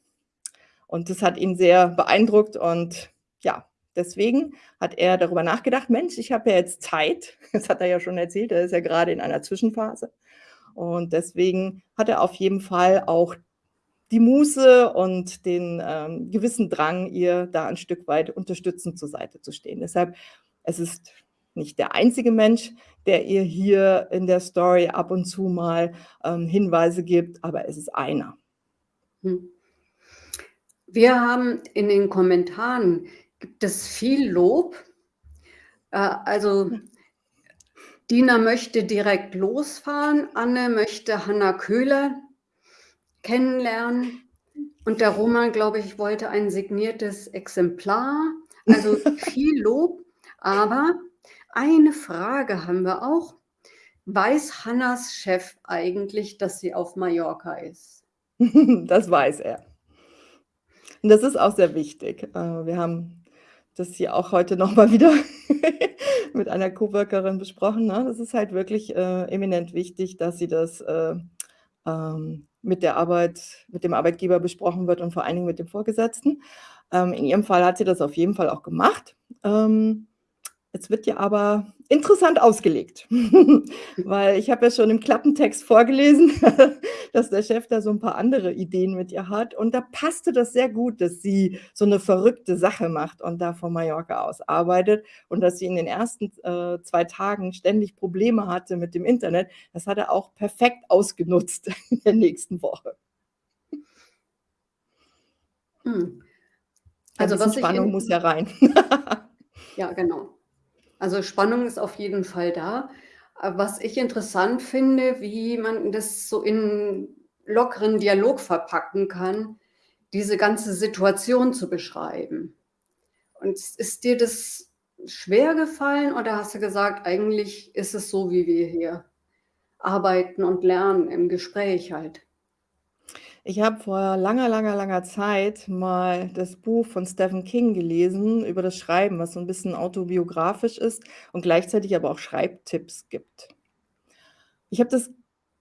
Und das hat ihn sehr beeindruckt und ja, Deswegen hat er darüber nachgedacht, Mensch, ich habe ja jetzt Zeit. Das hat er ja schon erzählt, er ist ja gerade in einer Zwischenphase. Und deswegen hat er auf jeden Fall auch die Muße und den ähm, gewissen Drang, ihr da ein Stück weit unterstützend zur Seite zu stehen. Deshalb, es ist nicht der einzige Mensch, der ihr hier in der Story ab und zu mal ähm, Hinweise gibt, aber es ist einer. Hm. Wir haben in den Kommentaren Gibt es viel Lob? Äh, also Dina möchte direkt losfahren, Anne möchte Hanna Köhler kennenlernen und der Roman, glaube ich, wollte ein signiertes Exemplar. Also viel Lob, aber eine Frage haben wir auch. Weiß Hannas Chef eigentlich, dass sie auf Mallorca ist? Das weiß er. Und das ist auch sehr wichtig. Äh, wir haben das hier auch heute noch mal wieder mit einer Coworkerin besprochen, ne? Das ist halt wirklich, äh, eminent wichtig, dass sie das, äh, ähm, mit der Arbeit mit dem Arbeitgeber besprochen wird und vor allen Dingen mit dem Vorgesetzten. Ähm, in ihrem Fall hat sie das auf jeden Fall auch gemacht. Ähm, es wird ja aber interessant ausgelegt, weil ich habe ja schon im Klappentext vorgelesen, dass der Chef da so ein paar andere Ideen mit ihr hat und da passte das sehr gut, dass sie so eine verrückte Sache macht und da von Mallorca aus arbeitet und dass sie in den ersten, äh, 2 Tagen ständig Probleme hatte mit dem Internet. Das hat er auch perfekt ausgenutzt in der nächsten Woche. Hm. Also, was Spannung muss ja rein. Ja, genau. Also Spannung ist auf jeden Fall da. Äh, was ich interessant finde, wie man das so in lockeren Dialog verpacken kann, diese ganze Situation zu beschreiben. Und ist dir das schwer gefallen oder hast du gesagt, eigentlich ist es so, wie wir hier arbeiten und lernen im Gespräch halt? Ich habe vor langer, langer, langer Zeit mal das Buch von Stephen King gelesen über das Schreiben, was so ein bisschen autobiografisch ist und gleichzeitig aber auch Schreibtipps gibt. Ich habe das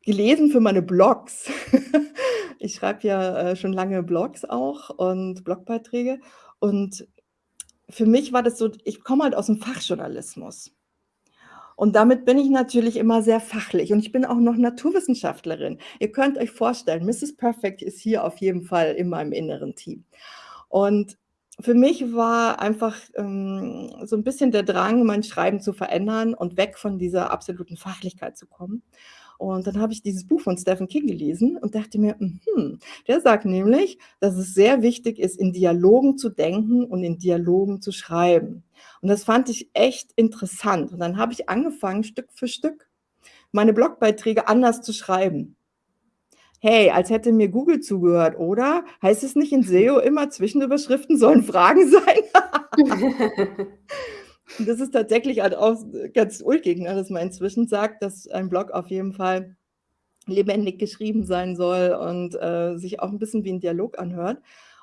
gelesen für meine Blogs. Ich schreibe ja, äh, schon lange Blogs auch und Blogbeiträge und für mich war das so ich komme halt aus dem Fachjournalismus. Und damit bin ich natürlich immer sehr fachlich und ich bin auch noch Naturwissenschaftlerin. Ihr könnt euch vorstellen, Mrs. Perfect ist hier auf jeden Fall in meinem inneren Team. Und für mich war einfach, ähm, so ein bisschen der Drang, mein Schreiben zu verändern und weg von dieser absoluten Fachlichkeit zu kommen. Und dann habe ich dieses Buch von Stephen King gelesen und dachte mir: „Mhm“, der sagt nämlich, dass es sehr wichtig ist, in Dialogen zu denken und in Dialogen zu schreiben. Und das fand ich echt interessant. Und dann habe ich angefangen, Stück für Stück meine Blogbeiträge anders zu schreiben. Hey, als hätte mir Google zugehört, oder? Heißt es nicht in SEO immer, Zwischenüberschriften sollen Fragen sein? Und das ist tatsächlich halt auch ganz ulkig, ne, dass man inzwischen sagt, dass ein Blog auf jeden Fall lebendig geschrieben sein soll und, äh, sich auch ein bisschen wie ein Dialog anhört.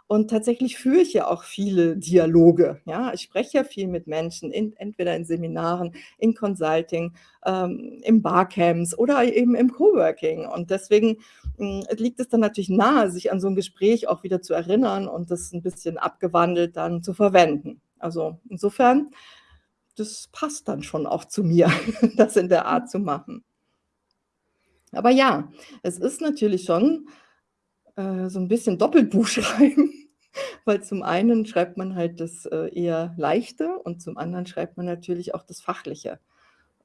Und tatsächlich führe ich ja auch viele Dialoge, ja? Ich spreche ja viel mit Menschen, in entweder in Seminaren, in Consulting, ähm, im Barcamps oder eben im Coworking. Und deswegen, hm, liegt es dann natürlich nahe, sich an so ein Gespräch auch wieder zu erinnern und das ein bisschen abgewandelt dann zu verwenden. Also, insofern, das passt dann schon auch zu mir, das in der Art zu machen. Aber ja, es ist natürlich schon, äh, so ein bisschen Doppelbuch schreiben. Weil zum einen schreibt man halt das, äh, eher Leichte und zum anderen schreibt man natürlich auch das Fachliche.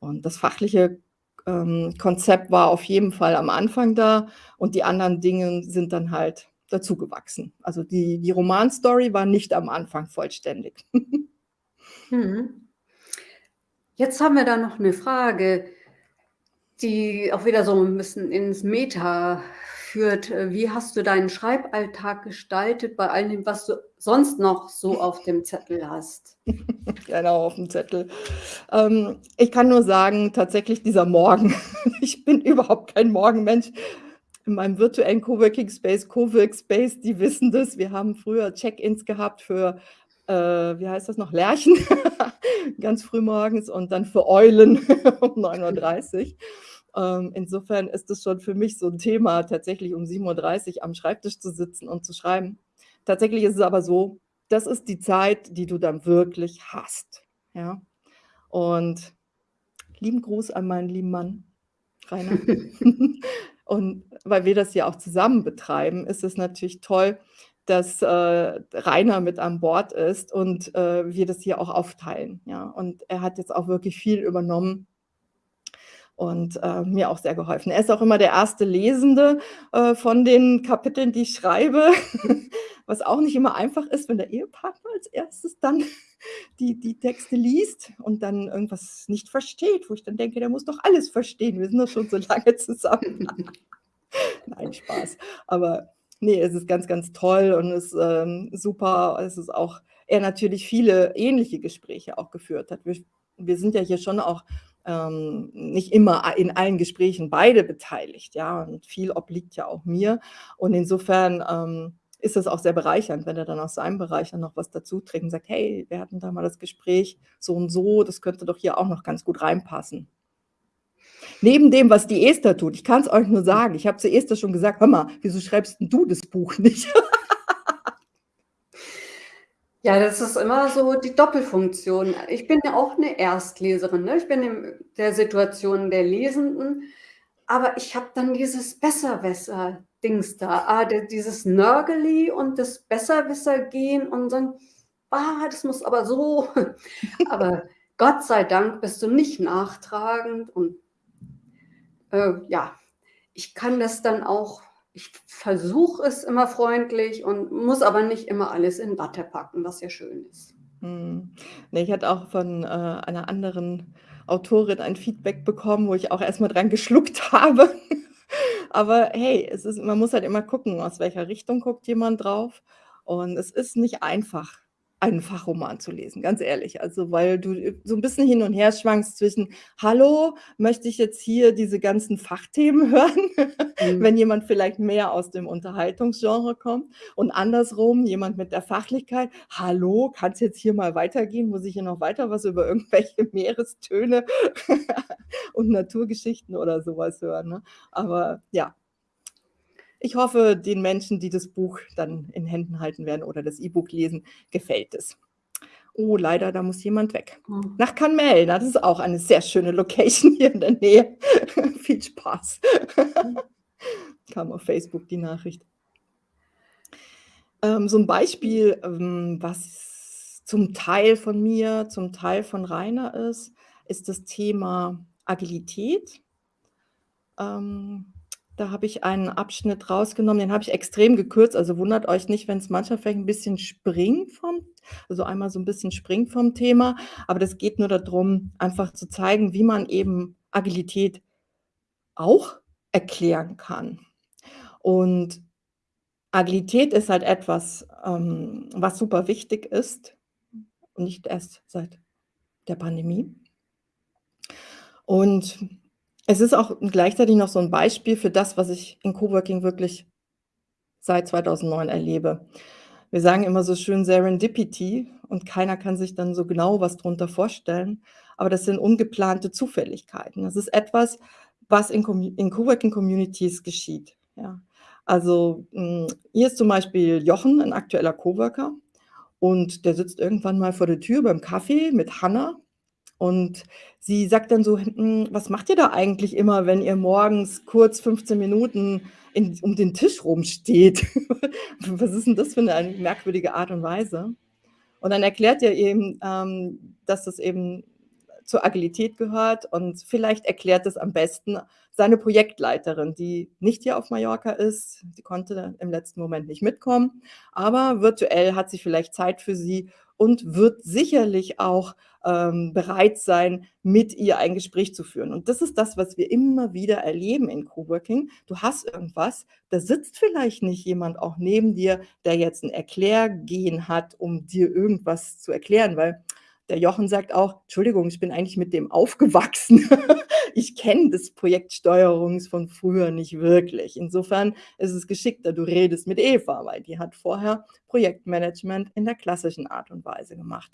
Und das fachliche, ähm, Konzept war auf jeden Fall am Anfang da und die anderen Dinge sind dann halt dazugewachsen. Also die die Romanstory war nicht am Anfang vollständig. Mhm. Jetzt haben wir da noch 'ne Frage, die auch wieder so 'n bisschen ins Meta geführt. Äh, wie hast du deinen Schreiballtag gestaltet bei all dem, was du sonst noch so auf dem Zettel hast? Genau, auf dem Zettel. Ähm, ich kann nur sagen, tatsächlich dieser Morgen. Ich bin überhaupt kein Morgenmensch. In meinem virtuellen Coworking Space, Cowork Space, die wissen das. Wir haben früher Check-ins gehabt für, äh, wie heißt das noch, Lerchen, ganz früh morgens und dann für Eulen um 9:30 Uhr. Ähm, insofern ist es schon für mich so 'n Thema, tatsächlich um 7:30 Uhr am Schreibtisch zu sitzen und zu schreiben. Tatsächlich ist es aber so, das ist die Zeit, die du dann wirklich hast, ja? Und lieben Gruß an meinen lieben Mann, Rainer. Und weil wir das ja auch zusammen betreiben, ist es natürlich toll, dass, äh, Rainer mit an Bord ist und, äh, wir das hier auch aufteilen, ja? Und er hat jetzt auch wirklich viel übernommen und, äh, mir auch sehr geholfen. Er ist auch immer der erste Lesende, äh, von den Kapiteln, die ich schreibe, was auch nicht immer einfach ist, wenn der Ehepartner als Erstes dann die die Texte liest und dann irgendwas nicht versteht, wo ich dann denke: „Der muss doch alles verstehen. Wir sind doch schon so lange zusammen.“ Nein, Spaß. Aber ne, es ist ganz, ganz toll und ist, ähm, super. Es ist auch er natürlich viele ähnliche Gespräche auch geführt hat. Wir wir sind ja hier schon auch, ähm, nicht immer in allen Gesprächen beide beteiligt, ja, und viel obliegt ja auch mir. Und insofern, ähm, ist es auch sehr bereichernd, wenn er dann aus seinem Bereich dann noch was dazu trägt und sagt: „Hey, wir hatten da mal das Gespräch so und so, das könnte doch hier auch noch ganz gut reinpassen.“ Neben dem, was die Esther tut, ich kann's euch nur sagen, ich habe zu Esther schon gesagt: „Hör mal, wieso schreibst du das Buch nicht?“ Ja, das ist immer so die Doppelfunktion. Ich bin ja auch 'ne Erstleserin, ne? Ich bin in der Situation der Lesenden, aber ich habe dann dieses Besserwisser-Dings da, ah, dieses Nörgeli und das Besserwisser-Gen und dann: „Ah, das muss aber so.“ Aber Gott sei Dank bist du nicht nachtragend und äh, ja, ich kann das dann auch ich versuche es immer freundlich und muss aber nicht immer alles in Watte packen, was ja schön ist. Mhm. Ne, ich hatte auch von, äh, einer anderen Autorin ein Feedback bekommen, wo ich auch erst mal dran geschluckt habe. Aber hey, es ist man muss halt immer gucken, aus welcher Richtung guckt jemand drauf. Und es ist nicht einfach, einen Fachroman zu lesen, ganz ehrlich. Also, weil du, äh, so 'n bisschen hin und her schwankst zwischen: „Hallo, möchte ich jetzt hier diese ganzen Fachthemen hören?“ Mhm. Wenn jemand vielleicht mehr aus dem Unterhaltungsgenre kommt und andersrum jemand mit der Fachlichkeit: „Hallo, kann's jetzt hier mal weitergehen? Muss ich hier noch weiter was über irgendwelche Meerestöne und Naturgeschichten oder so was hören“, ne? Aber ja. Ich hoffe, den Menschen, die das Buch dann in Händen halten werden oder das E-Book lesen, gefällt es. Oh, leider, da muss jemand weg. Mhm. Nach Canmel, das ist auch eine sehr schöne Location hier in der Nähe. Viel Spaß. Mhm. Kam auf Facebook die Nachricht. Ähm, so 'n Beispiel, ähm, was zum Teil von mir, zum Teil von Rainer ist, ist das Thema Agilität. Ähm, da habe ich einen Abschnitt rausgenommen, den habe ich extrem gekürzt, also wundert euch nicht, wenn's manchmal vielleicht 'n bisschen springt vom also einmal so 'n bisschen springt vom Thema, aber das geht nur da drum, einfach zu zeigen, wie man eben Agilität auch erklären kann. Und Agilität ist halt etwas, ähm, was super wichtig ist nicht erst seit der Pandemie. Und es ist auch gleichzeitig noch so 'n Beispiel für das, was ich in Coworking wirklich seit 2009 erlebe. Wir sagen immer so schön Serendipity und keiner kann sich dann so genau was drunter vorstellen, aber das sind ungeplante Zufälligkeiten. Das ist etwas, was in in Coworking Communities geschieht, ja? Also, hm, hier ist zum Beispiel Jochen 'n aktueller Coworker und der sitzt irgendwann mal vor der Tür beim Kaffee mit Hanna und sie sagt dann so: „Hm, was macht ihr da eigentlich immer, wenn ihr morgens kurz 15 Minuten in um den Tisch rum steht? Was ist 'n das für 'ne merkwürdige Art und Weise?“ Und dann erklärt er eben, ähm, dass das eben zur Agilität gehört und vielleicht erklärt es am besten seine Projektleiterin, die nicht hier auf Mallorca ist. Sie konnte im letzten Moment nicht mitkommen, aber virtuell hat sie vielleicht Zeit für Sie und wird sicherlich auch ähm, bereit sein, mit ihr ein Gespräch zu führen. Und das ist das, was wir immer wieder erleben in Coworking. Du hast irgendwas, da sitzt vielleicht nicht jemand auch neben dir, der jetzt ein Erklärgehen hat, um dir irgendwas zu erklären, weil der Jochen sagt auch: „Entschuldigung, ich bin eigentlich mit dem aufgewachsen. Ich kenne das Projektsteuerungs von früher nicht wirklich.“ Insofern ist es geschickter, du redest mit Eva, weil die hat vorher Projektmanagement in der klassischen Art und Weise gemacht.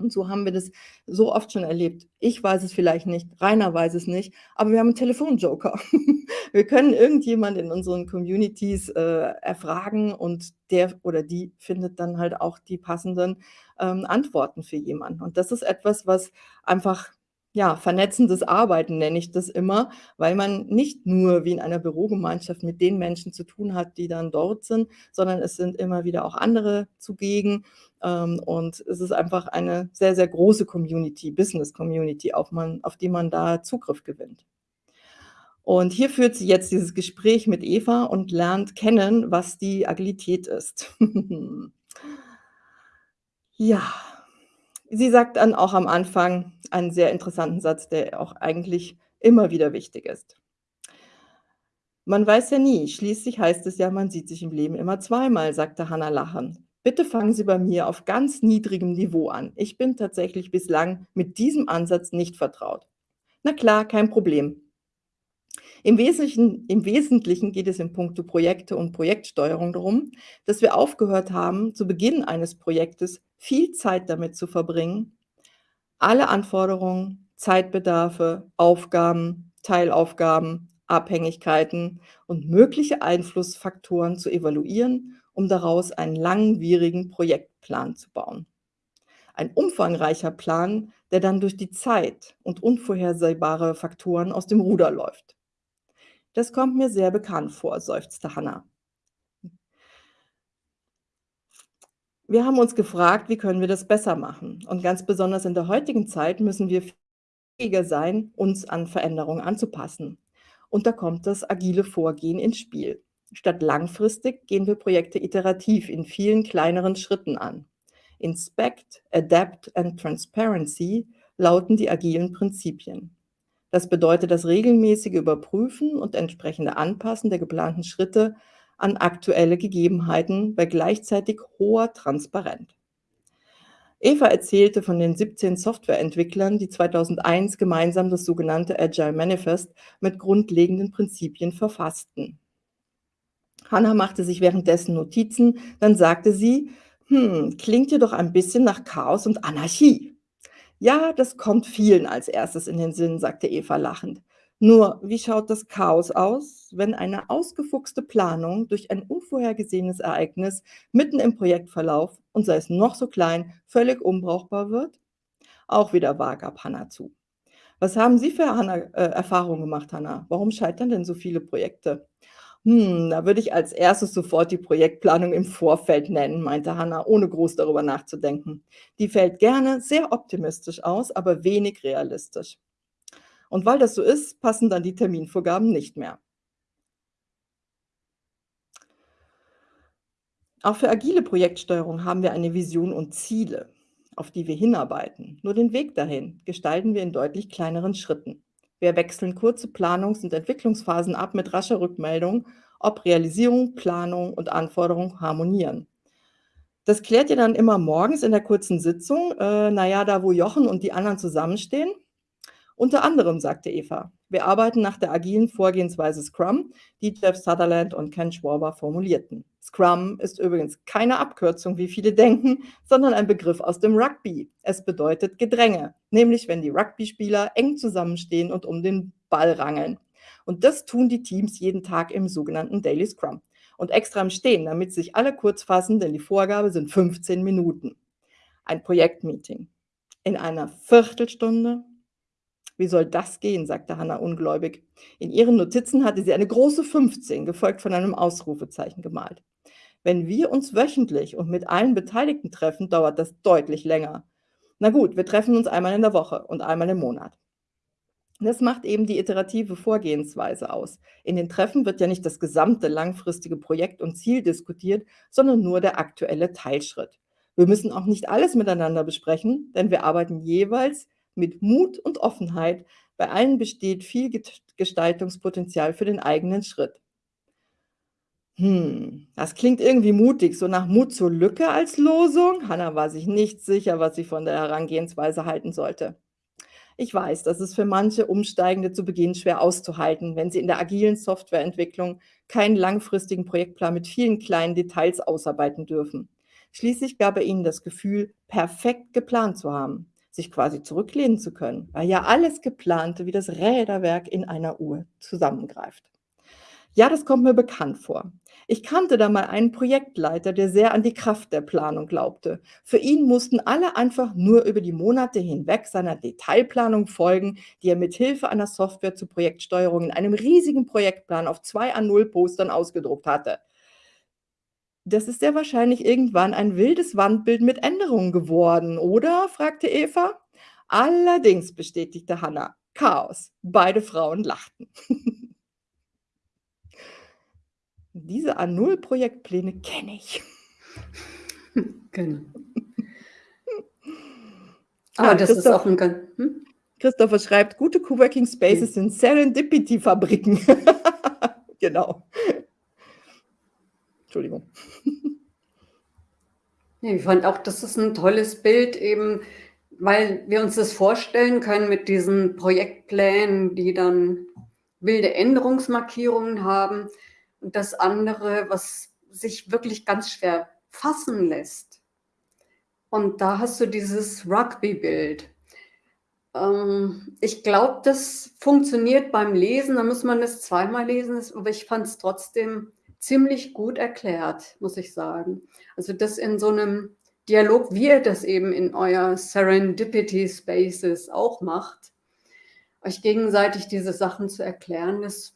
Und so haben wir das so oft schon erlebt. Ich weiß es vielleicht nicht, Rainer weiß es nicht, aber wir haben 'n Telefonjoker. Wir können irgendjemand in unseren Communities, äh, erfragen und der oder die findet dann halt auch die passenden, ähm, Antworten für jemanden. Und das ist etwas, was einfach ja, vernetzendes Arbeiten nenne ich das immer, weil man nicht nur wie in einer Bürogemeinschaft mit den Menschen zu tun hat, die dann dort sind, sondern es sind immer wieder auch andere zugegen. Ähm, und es ist einfach eine sehr, sehr große Community, Business Community, auf man auf die man da Zugriff gewinnt. Und hier führt sie jetzt dieses Gespräch mit Eva und lernt kennen, was die Agilität ist. Ja, sie sagt dann auch am Anfang einen sehr interessanten Satz, der auch eigentlich immer wieder wichtig ist. „Man weiß ja nie, schließlich heißt es ja, man sieht sich im Leben immer zweimal“, sagte Hannah lachend. „Bitte fangen Sie bei mir auf ganz niedrigem Niveau an. Ich bin tatsächlich bislang mit diesem Ansatz nicht vertraut.“ „Na klar, kein Problem.“ Im Wesentlichen im Wesentlichen geht es in puncto Projekte und Projektsteuerung darum, dass wir aufgehört haben, zu Beginn eines Projektes viel Zeit damit zu verbringen, alle Anforderungen, Zeitbedarfe, Aufgaben, Teilaufgaben, Abhängigkeiten und mögliche Einflussfaktoren zu evaluieren, um daraus einen langwierigen Projektplan zu bauen. Ein umfangreicher Plan, der dann durch die Zeit und unvorhersehbare Faktoren aus dem Ruder läuft. „Das kommt mir sehr bekannt vor“, seufzte Hannah. Wir haben uns gefragt, wie können wir das besser machen? Und ganz besonders in der heutigen Zeit müssen wir fähiger sein, uns an Veränderungen anzupassen. Und da kommt das agile Vorgehen ins Spiel. Statt langfristig gehen wir Projekte iterativ in vielen kleineren Schritten an. Inspect, Adapt and Transparency lauten die agilen Prinzipien. Das bedeutet das regelmäßige Überprüfen und entsprechende Anpassen der geplanten Schritte an aktuelle Gegebenheiten bei gleichzeitig hoher Transparenz. Eva erzählte von den 17 Softwareentwicklern, die 2001 gemeinsam das sogenannte Agile Manifest mit grundlegenden Prinzipien verfassten. Hannah machte sich währenddessen Notizen, dann sagte sie: „Hm, klingt dir doch ein bisschen nach Chaos und Anarchie.“ „Ja, das kommt vielen als Erstes in den Sinn“, sagte Eva lachend. Nur, wie schaut das Chaos aus, wenn eine ausgefuchste Planung durch ein unvorhergesehenes Ereignis mitten im Projektverlauf und sei es noch so klein, völlig unbrauchbar wird? Auch wieder vag gab Hannah zu. Was haben Sie für Hannah, äh, Erfahrungen gemacht, Hannah? Warum scheitern denn so viele Projekte? Hm, da würde ich als erstes sofort die Projektplanung im Vorfeld nennen, meinte Hannah, ohne groß darüber nachzudenken. Die fällt gerne sehr optimistisch aus, aber wenig realistisch. Und weil das so ist, passen dann die Terminvorgaben nicht mehr. Auch für agile Projektsteuerung haben wir eine Vision und Ziele, auf die wir hinarbeiten. Nur den Weg dahin gestalten wir in deutlich kleineren Schritten. Wir wechseln kurze Planungs- und Entwicklungsphasen ab mit rascher Rückmeldung, ob Realisierung, Planung und Anforderung harmonieren. Das klärt ihr dann immer morgens in der kurzen Sitzung, äh, na ja, da wo Jochen und die anderen zusammenstehen. Unter anderem, sagte Eva, wir arbeiten nach der agilen Vorgehensweise Scrum, die Jeff Sutherland und Ken Schwaber formulierten. Scrum ist übrigens keine Abkürzung, wie viele denken, sondern ein Begriff aus dem Rugby. Es bedeutet Gedränge, nämlich wenn die Rugby-Spieler eng zusammenstehen und um den Ball rangeln. Und das tun die Teams jeden Tag im sogenannten Daily Scrum. Und extra im Stehen, damit sich alle kurz fassen, denn die Vorgabe sind 15 Minuten. Ein Projektmeeting. In einer Viertelstunde wie soll das gehen, sagte Hannah ungläubig. In ihren Notizen hatte sie eine große 15, gefolgt von einem Ausrufezeichen gemalt. Wenn wir uns wöchentlich und mit allen Beteiligten treffen, dauert das deutlich länger. Na gut, wir treffen uns einmal in der Woche und einmal im Monat. Das macht eben die iterative Vorgehensweise aus. In den Treffen wird ja nicht das gesamte langfristige Projekt und Ziel diskutiert, sondern nur der aktuelle Teilschritt. Wir müssen auch nicht alles miteinander besprechen, denn wir arbeiten jeweils mit Mut und Offenheit. Bei allen besteht viel Gestaltungspotenzial für den eigenen Schritt. Hm, das klingt irgendwie mutig, so nach Mut zur Lücke als Losung. Hanna war sich nicht sicher, was sie von der Herangehensweise halten sollte. Ich weiß, das ist für manche Umsteigende zu Beginn schwer auszuhalten, wenn sie in der agilen Softwareentwicklung keinen langfristigen Projektplan mit vielen kleinen Details ausarbeiten dürfen. Schließlich gab er ihnen das Gefühl, perfekt geplant zu haben, sich quasi zurücklehnen zu können, weil ja alles Geplante wie das Räderwerk in einer Uhr zusammengreift. Ja, das kommt mir bekannt vor. Ich kannte da mal einen Projektleiter, der sehr an die Kraft der Planung glaubte. Für ihn mussten alle einfach nur über die Monate hinweg seiner Detailplanung folgen, die er mit Hilfe einer Software zur Projektsteuerung in einem riesigen Projektplan auf zwei A0-Postern ausgedruckt hatte. Das ist sehr wahrscheinlich irgendwann ein wildes Wandbild mit Änderungen geworden, oder? fragte Eva. Allerdings, bestätigte Hannah. Chaos. Beide Frauen lachten. Diese A0-Projektpläne kenne ich. Genau. Aber ah, das ist auch ein ganz. Hm? Christopher schreibt, gute Coworking Spaces hm. sind Serendipity-Fabriken. genau. Entschuldigung. Ich fand auch, das ist ein tolles Bild, eben, weil wir uns das vorstellen können mit diesen Projektplänen, die dann wilde Änderungsmarkierungen haben. Und das andere, was sich wirklich ganz schwer fassen lässt. Und da hast du dieses Rugby-Bild. Ähm, ich glaube, das funktioniert beim Lesen, da muss man es zweimal lesen, aber ich fand es trotzdem ziemlich gut erklärt, muss ich sagen. Also das in so einem Dialog, wie ihr das eben in euer Serendipity Spaces auch macht, euch gegenseitig diese Sachen zu erklären, das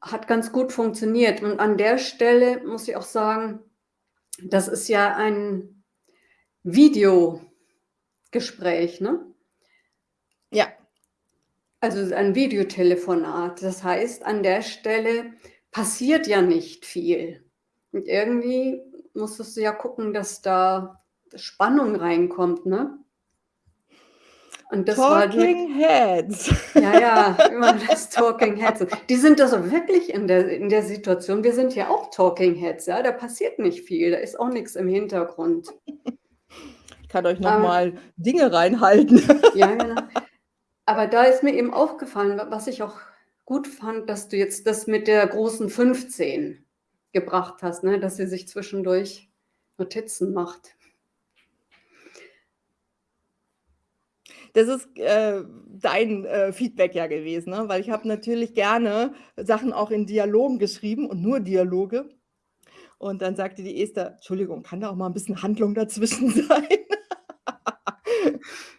hat ganz gut funktioniert. Und an der Stelle muss ich auch sagen, das ist ja ein Videogespräch, ne? Ja. Also ein Videotelefonat. Das heißt, an der Stelle passiert ja nicht viel. Und irgendwie musstest du ja gucken, dass da Spannung reinkommt, ne? Und das Talking war, Heads. Ja, ja, immer das Talking Heads. Die sind also wirklich in der, in der Situation, wir sind ja auch Talking Heads, ja, da passiert nicht viel, da ist auch nichts im Hintergrund. Ich kann euch nochmal ähm, Dinge reinhalten. Ja, genau. Aber da ist mir eben aufgefallen, was ich auch gut fand, dass du jetzt das mit der großen 15 gebracht hast, ne? dass sie sich zwischendurch Notizen macht. Das ist äh, dein äh, Feedback ja gewesen, ne? weil ich habe natürlich gerne Sachen auch in Dialogen geschrieben und nur Dialoge. Und dann sagte die Esther, Entschuldigung, kann da auch mal ein bisschen Handlung dazwischen sein?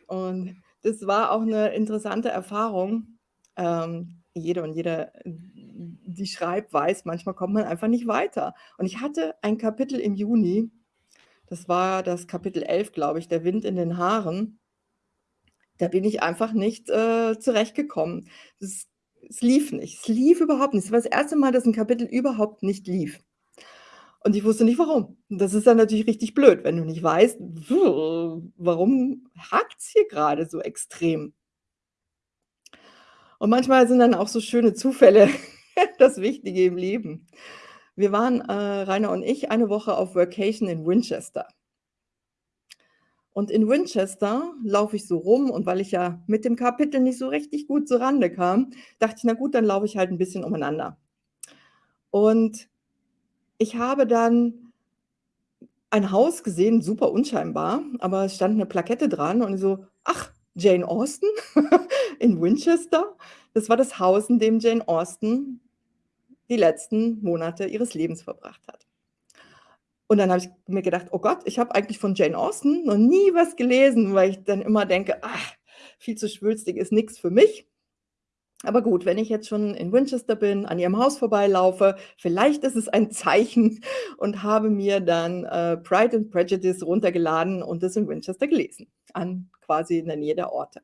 und das war auch eine interessante Erfahrung. Ähm, jede und jeder, die schreibt, weiß, manchmal kommt man einfach nicht weiter. Und ich hatte ein Kapitel im Juni, das war das Kapitel 11, glaube ich, der Wind in den Haaren. Da bin ich einfach nicht, äh, zurechtgekommen. Es es lief nicht. Es lief überhaupt nicht. Es war das erste Mal, dass ein Kapitel überhaupt nicht lief. Und ich wusste nicht, warum. das ist dann natürlich richtig blöd, wenn du nicht weißt, warum hakt es hier gerade so extrem? Und manchmal sind dann auch so schöne Zufälle das Wichtige im Leben. Wir waren, äh, Rainer und ich, eine Woche auf Workation in Winchester. Und in Winchester laufe ich so rum und weil ich ja mit dem Kapitel nicht so richtig gut zur Rande kam, dachte ich, na gut, dann laufe ich halt ein bisschen umeinander. Und ich habe dann ein Haus gesehen, super unscheinbar, aber es stand eine Plakette dran und so, ach, Jane Austen in Winchester. Das war das Haus, in dem Jane Austen die letzten Monate ihres Lebens verbracht hat. Und dann habe ich mir gedacht, oh Gott, ich habe eigentlich von Jane Austen noch nie was gelesen, weil ich dann immer denke, ach, viel zu schwülstig ist nichts für mich. Aber gut, wenn ich jetzt schon in Winchester bin, an ihrem Haus vorbeilaufe, vielleicht ist es ein Zeichen und habe mir dann, äh, Pride and Prejudice runtergeladen und es in Winchester gelesen, an quasi in der Nähe der Orte.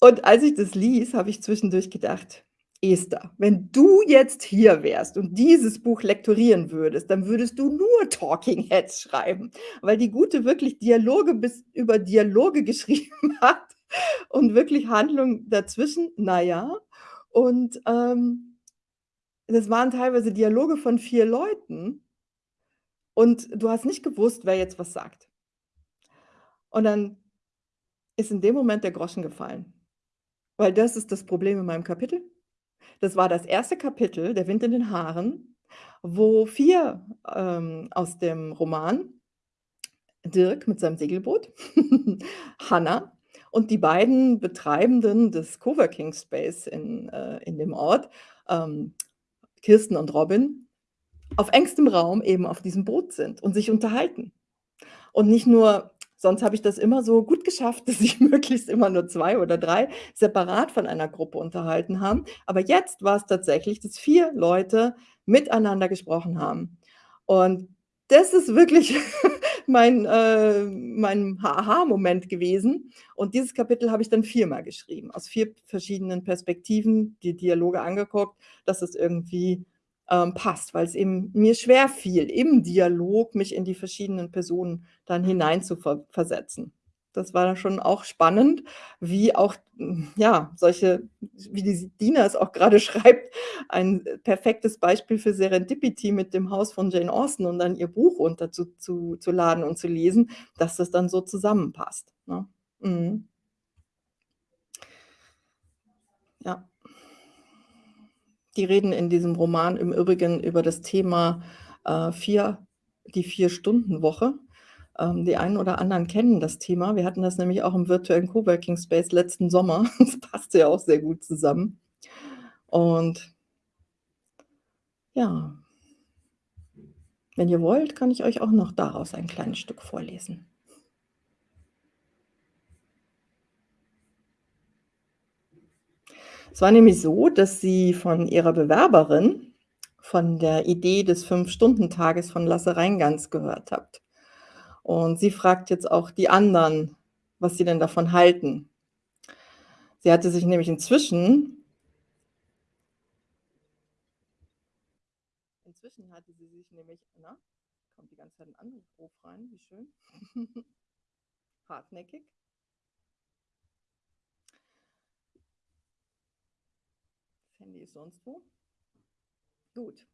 Und als ich das ließ, habe ich zwischendurch gedacht: „Esther, wenn du jetzt hier wärst und dieses Buch lektorieren würdest, dann würdest du nur Talking Heads schreiben“, weil die Gute wirklich Dialoge bis über Dialoge geschrieben hat und wirklich Handlung dazwischen, na ja. Und, ähm, das waren teilweise Dialoge von 4 Leuten und du hast nicht gewusst, wer jetzt was sagt. Und dann ist in dem Moment der Groschen gefallen, weil das ist das Problem in meinem Kapitel. Das war das erste Kapitel, „Der Wind in den Haaren“, wo 4, ähm, aus dem Roman Dirk mit seinem Segelboot, Hannah und die beiden Betreibenden des Coworking Space in äh, in dem Ort, ähm, Kirsten und Robin, auf engstem Raum eben auf diesem Boot sind und sich unterhalten. Und nicht nur sonst habe ich das immer so gut geschafft, dass sich möglichst immer nur 2 oder 3 separat von einer Gruppe unterhalten haben. Aber jetzt war es tatsächlich, dass 4 Leute miteinander gesprochen haben. Und das ist wirklich mein äh, mein Aha-Moment gewesen. Und dieses Kapitel habe ich dann viermal geschrieben, aus 4 verschiedenen Perspektiven, die Dialoge angeguckt, dass es irgendwie, ähm, passt, weil's eben mir schwerfiel, im Dialog mich in die verschiedenen Personen dann hinein zu ver versetzen. Das war schon auch spannend, wie auch, hm, ja, solche wie die Dina es auch grade schreibt, ein perfektes Beispiel für Serendipity mit dem Haus von Jane Austen und dann ihr Buch runter zu zu und zu lesen, dass das dann so zusammenpasst, ne? Mhm. Ja. Die reden in diesem Roman im Übrigen über das Thema, äh, 4 die Vier-Stunden-Woche. Ähm, die einen oder anderen kennen das Thema. Wir hatten das nämlich auch im virtuellen Coworking Space letzten Sommer. Das passte ja auch sehr gut zusammen. Und ja. Wenn ihr wollt, kann ich euch auch noch daraus ein kleines Stück vorlesen. Es war nämlich so, dass sie von ihrer Bewerberin von der Idee des Fünf-Stunden-Tages von Lasse Reingans gehört hat. Und sie fragt jetzt auch die anderen, was sie denn davon halten. Sie hatte sich nämlich inzwischen inzwischen hatte sie sich nämlich na, kommt die ganze Zeit 'n Anruf rein, wie schön. Hartnäckig. Handy ist sonst wo. Gut.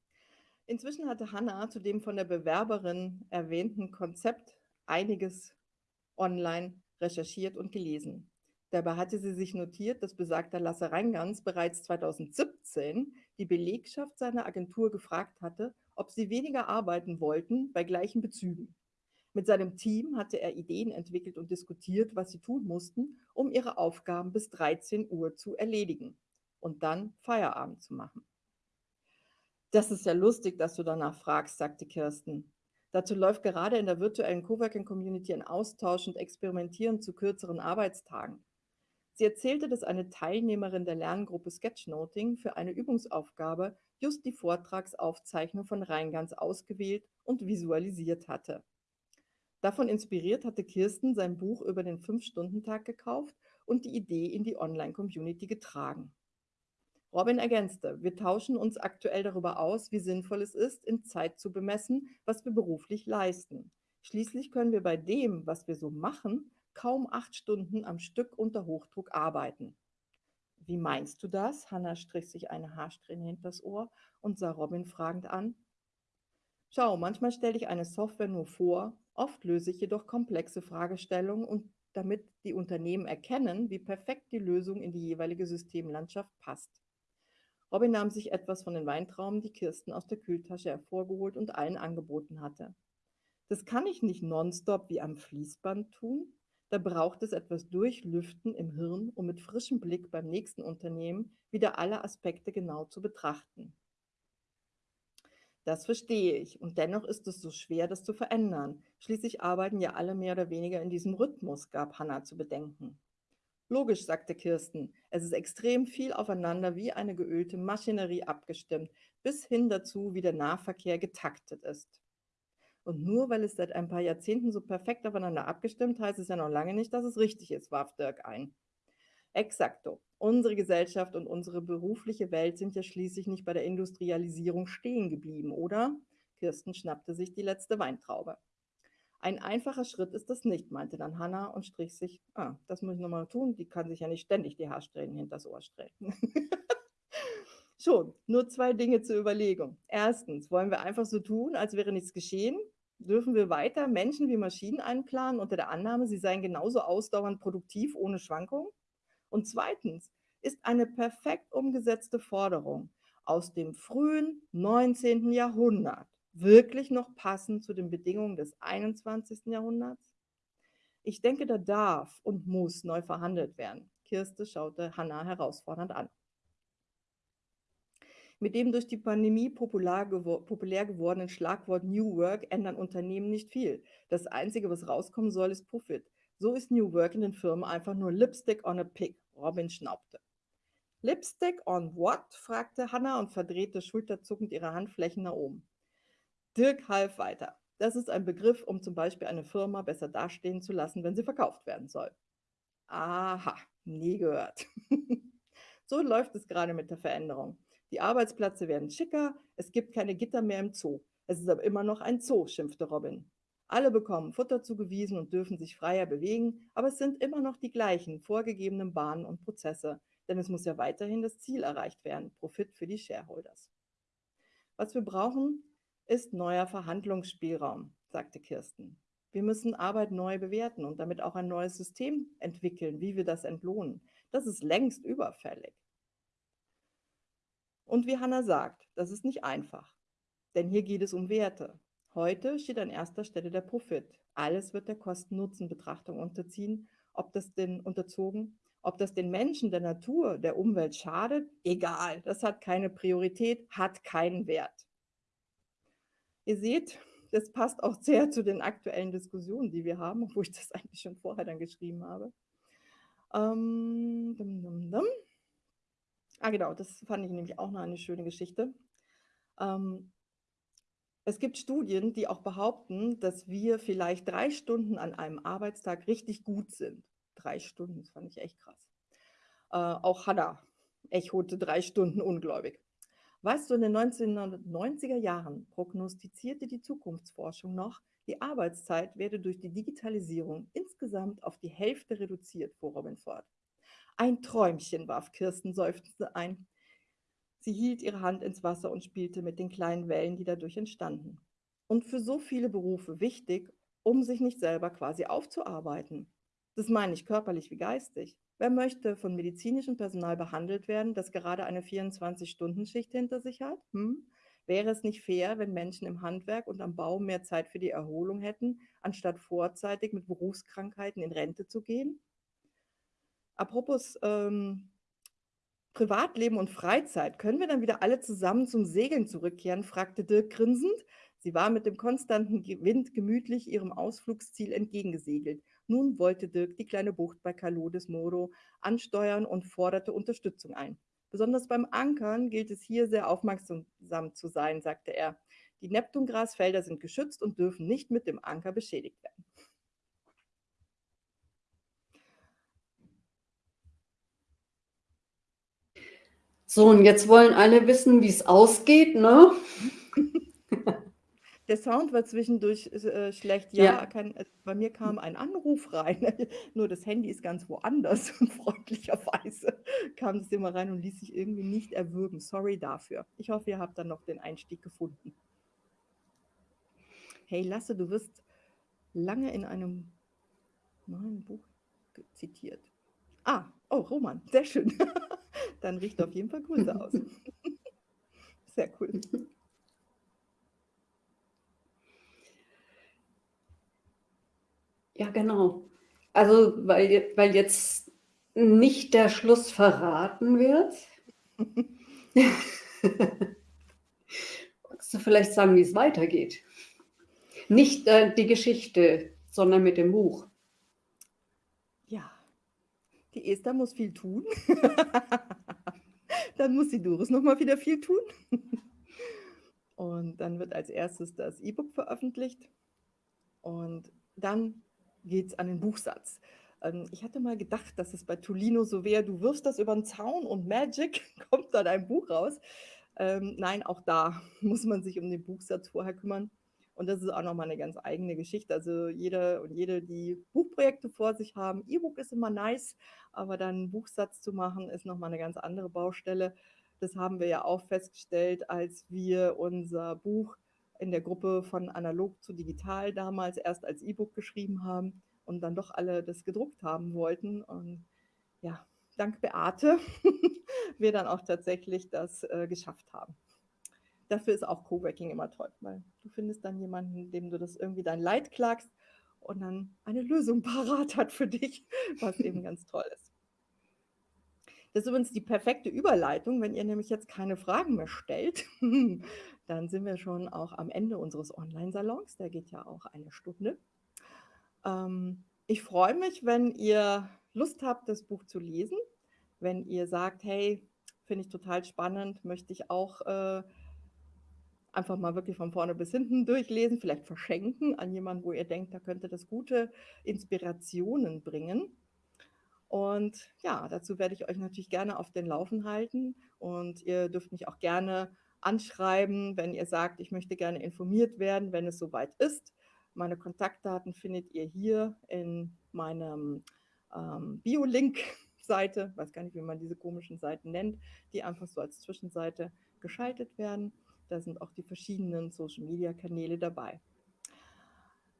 Inzwischen hatte Hannah zu dem von der Bewerberin erwähnten Konzept einiges online recherchiert und gelesen. Dabei hatte sie sich notiert, dass besagter Lasse Reingans bereits 2017 die Belegschaft seiner Agentur gefragt hatte, ob sie weniger arbeiten wollten bei gleichen Bezügen. Mit seinem Team hatte er Ideen entwickelt und diskutiert, was sie tun mussten, um ihre Aufgaben bis 13:00 Uhr zu erledigen und dann Feierabend zu machen. „Das ist ja lustig, dass du danach fragst“, sagte Kirsten. Dazu läuft gerade in der virtuellen Coworking Community ein Austausch und Experimentieren zu kürzeren Arbeitstagen. Sie erzählte, dass eine Teilnehmerin der Lerngruppe Sketchnoting für eine Übungsaufgabe just die Vortragsaufzeichnung von Reingans ausgewählt und visualisiert hatte. Davon inspiriert hatte Kirsten sein Buch über den Fünf-Stunden-Tag gekauft und die Idee in die Online-Community getragen. Robin ergänzte: „Wir tauschen uns aktuell darüber aus, wie sinnvoll es ist, in Zeit zu bemessen, was wir beruflich leisten. Schließlich können wir bei dem, was wir so machen, kaum 8 Stunden am Stück unter Hochdruck arbeiten.“ „Wie meinst du das?“ Hannah strich sich eine Haarsträhne hinters Ohr und sah Robin fragend an. „Schau, manchmal stelle ich eine Software nur vor, oft löse ich jedoch komplexe Fragestellungen und damit die Unternehmen erkennen, wie perfekt die Lösung in die jeweilige Systemlandschaft passt.“ Robin nahm sich etwas von den Weintrauben, die Kirsten aus der Kühltasche hervorgeholt und allen angeboten hatte. „Das kann ich nicht nonstop wie am Fließband tun. Da braucht es etwas Durchlüften im Hirn, um mit frischem Blick beim nächsten Unternehmen wieder alle Aspekte genau zu betrachten.“ „Das verstehe ich, und dennoch ist es so schwer, das zu verändern. Schließlich arbeiten ja alle mehr oder weniger in diesem Rhythmus“, gab Hannah zu bedenken. Logisch, sagte Kirsten. Es ist extrem viel aufeinander wie eine geölte Maschinerie abgestimmt, bis hin dazu, wie der Nahverkehr getaktet ist. Und nur weil es seit ein paar Jahrzehnten so perfekt aufeinander abgestimmt, heißt es ja noch lange nicht, dass es richtig ist, warf Dirk ein. Exakto. Unsere Gesellschaft und unsere berufliche Welt sind ja schließlich nicht bei der Industrialisierung stehen geblieben, oder? Kirsten schnappte sich die letzte Weintraube. Ein einfacher Schritt ist das nicht, meinte dann Hanna und strich sich, ah, das muss ich nochmal tun, die kann sich ja nicht ständig die Haarsträhnen hinters Ohr strecken. Schon, nur zwei Dinge zur Überlegung. Erstens, wollen wir einfach so tun, als wäre nichts geschehen? Dürfen wir weiter Menschen wie Maschinen einplanen unter der Annahme, sie seien genauso ausdauernd produktiv ohne Schwankungen? Und zweitens, ist eine perfekt umgesetzte Forderung aus dem frühen 19. Jahrhundert wirklich noch passend zu den Bedingungen des 21. Jahrhunderts? Ich denke, da darf und muss neu verhandelt werden. Kirste schaute Hannah herausfordernd an. Mit dem durch die Pandemie populär, gewor populär gewordenen Schlagwort New Work ändern Unternehmen nicht viel. Das Einzige, was rauskommen soll, ist Profit. So ist New Work in den Firmen einfach nur Lipstick on a Pig. Robin schnaubte. Lipstick on what? fragte Hannah und verdrehte schulterzuckend ihre Handflächen nach oben. Dirk half weiter. Das ist ein Begriff, um zum Beispiel eine Firma besser dastehen zu lassen, wenn sie verkauft werden soll. Aha, nie gehört. so läuft es gerade mit der Veränderung. Die Arbeitsplätze werden schicker, es gibt keine Gitter mehr im Zoo. Es ist aber immer noch ein Zoo, schimpfte Robin. Alle bekommen Futter zugewiesen und dürfen sich freier bewegen, aber es sind immer noch die gleichen vorgegebenen Bahnen und Prozesse, denn es muss ja weiterhin das Ziel erreicht werden, Profit für die Shareholders. Was wir brauchen, ist neuer Verhandlungsspielraum, sagte Kirsten. Wir müssen Arbeit neu bewerten und damit auch ein neues System entwickeln, wie wir das entlohnen. Das ist längst überfällig. Und wie Hanna sagt, das ist nicht einfach. Denn hier geht es um Werte. Heute steht an erster Stelle der Profit. Alles wird der Kosten-Nutzen-Betrachtung unterziehen, ob das denn unterzogen, ob das den Menschen, der Natur, der Umwelt schadet, egal, das hat keine Priorität, hat keinen Wert. Ihr seht, das passt auch sehr zu den aktuellen Diskussionen, die wir haben, obwohl ich das eigentlich schon vorher dann geschrieben habe. Ähm, dum, dum, dum. Ah, genau, das fand ich nämlich auch noch eine schöne Geschichte. Ähm, es gibt Studien, die auch behaupten, dass wir vielleicht drei Stunden an einem Arbeitstag richtig gut sind. Drei Stunden, das fand ich echt krass. Äh, auch Hannah echote drei Stunden ungläubig. Weißt du, in den 1990er Jahren prognostizierte die Zukunftsforschung noch, die Arbeitszeit werde durch die Digitalisierung insgesamt auf die Hälfte reduziert, fuhr Robin fort. Ein Träumchen, warf Kirsten seufzend ein. Sie hielt ihre Hand ins Wasser und spielte mit den kleinen Wellen, die dadurch entstanden. Und für so viele Berufe wichtig, um sich nicht selber quasi aufzuarbeiten. Das meine ich körperlich wie geistig. Wer möchte von medizinischem Personal behandelt werden, das gerade eine 24-Stunden-Schicht hinter sich hat? Hm? Wäre es nicht fair, wenn Menschen im Handwerk und am Bau mehr Zeit für die Erholung hätten, anstatt vorzeitig mit Berufskrankheiten in Rente zu gehen? Apropos ähm, Privatleben und Freizeit, können wir dann wieder alle zusammen zum Segeln zurückkehren? fragte Dirk grinsend. Sie war mit dem konstanten Wind gemütlich ihrem Ausflugsziel entgegengesegelt. Nun wollte Dirk die kleine Bucht bei Calo des Moro ansteuern und forderte Unterstützung ein. Besonders beim Ankern gilt es hier sehr aufmerksam zu sein, sagte er. Die Neptungrasfelder sind geschützt und dürfen nicht mit dem Anker beschädigt werden. So, und jetzt wollen alle wissen, wie es ausgeht, ne? Der Sound war zwischendurch äh, schlecht. Ja, ja. Kann, äh, bei mir kam ein Anruf rein. Nur das Handy ist ganz woanders und freundlicherweise kam das immer rein und ließ sich irgendwie nicht erwürgen. Sorry dafür. Ich hoffe, ihr habt dann noch den Einstieg gefunden. Hey Lasse, du wirst lange in einem neuen Buch zitiert. Ah, oh, Roman, sehr schön. Dann richte auf jeden Fall Grüße aus. Sehr cool. Ja, genau. Also, weil, weil jetzt nicht der Schluss verraten wird. Kannst du vielleicht sagen, wie es weitergeht? Nicht äh, die Geschichte, sondern mit dem Buch. Die Esther muss viel tun. Dann muss die Doris noch mal wieder viel tun. Und dann wird als erstes das E-Book veröffentlicht und dann geht's an den Buchsatz. Ähm, ich hatte mal gedacht, dass es bei Tolino so wäre, du wirfst das über 'n Zaun und Magic kommt dann ein Buch raus. Ähm, nein, auch da muss man sich um den Buchsatz vorher kümmern. Und das ist auch noch mal 'ne ganz eigene Geschichte. Also, jeder und jede, die Buchprojekte vor sich haben E-Book ist immer nice, aber dann 'n Buchsatz zu machen, ist noch mal 'ne ganz andere Baustelle. Das haben wir ja auch festgestellt, als wir unser Buch in der Gruppe von analog zu digital damals erst als E-Book geschrieben haben und dann doch alle das gedruckt haben wollten. Und ja, dank Beate wir dann auch tatsächlich das, äh, geschafft haben. Dafür ist auch Coworking immer toll, weil du findest dann jemanden, dem du das irgendwie dein Leid klagst und dann eine Lösung parat hat für dich, was eben ganz toll ist. Das ist übrigens die perfekte Überleitung, wenn ihr nämlich jetzt keine Fragen mehr stellt, dann sind wir schon auch am Ende unseres Onlinesalons. Der geht ja auch eine Stunde. Ähm, ich freue mich, wenn ihr Lust habt, das Buch zu lesen. Wenn ihr sagt: „Hey, finde ich total spannend, möchte ich auch, äh, einfach mal wirklich von vorne bis hinten durchlesen, vielleicht verschenken an jemanden, wo ihr denkt, da könnte das gute Inspirationen bringen.“ Und ja, dazu werde ich euch natürlich gerne auf den Laufen halten und ihr dürft mich auch gerne anschreiben, wenn ihr sagt: „Ich möchte gerne informiert werden, wenn es soweit ist.“ Meine Kontaktdaten findet ihr hier in meinem, ähm, Bio-Link-Seite. Weiß gar nicht, wie man diese komischen Seiten nennt, die einfach so als Zwischenseite geschaltet werden. Da sind auch die verschiedenen Social-Media-Kanäle dabei.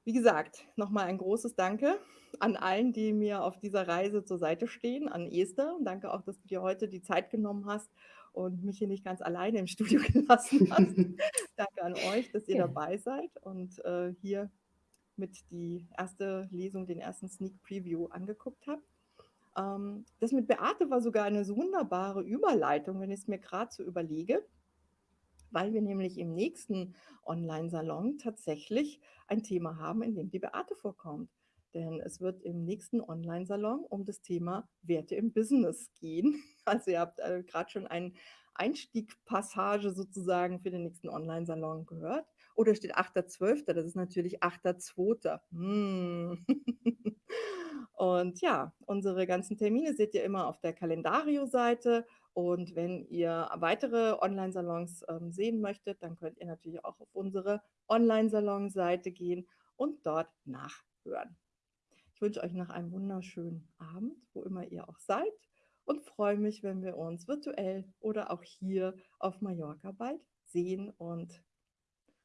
Wie gesagt, noch mal ein großes Danke an allen, die mir auf dieser Reise zur Seite stehen, an Esther. Danke auch, dass du dir heute die Zeit genommen hast und mich hier nicht ganz alleine im Studio gelassen hast. Danke an euch, dass ihr Gerne. dabei seid und, äh, hier mit die erste Lesung, den ersten Sneak Preview angeguckt habt. Ähm, das mit Beate war sogar eine so wunderbare Überleitung, wenn ich's mir grad so überlege, weil wir nämlich im nächsten Onlinesalon tatsächlich ein Thema haben, in dem die Beate vorkommt. Denn es wird im nächsten Onlinesalon um das Thema Werte im Business gehen. Also, ihr habt, äh, grad schon ein Einstieg-Passage sozusagen für den nächsten Onlinesalon gehört. Da steht 8.12., das ist natürlich 8.2. Hm. Und ja, unsere ganzen Termine seht ihr immer auf der Kalendario-Seite und wenn ihr weitere Onlinesalons, ähm, sehen möchtet, dann könnt ihr natürlich auch auf unsere Onlinesalon-Seite gehen und dort nachhören. Ich wünsche euch noch einen wunderschönen Abend, wo immer ihr auch seid und freue mich, wenn wir uns virtuell oder auch hier auf Mallorca bald sehen und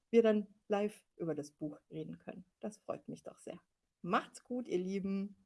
wir dann live über das Buch reden können. Das freut mich doch sehr. Macht's gut, ihr Lieben.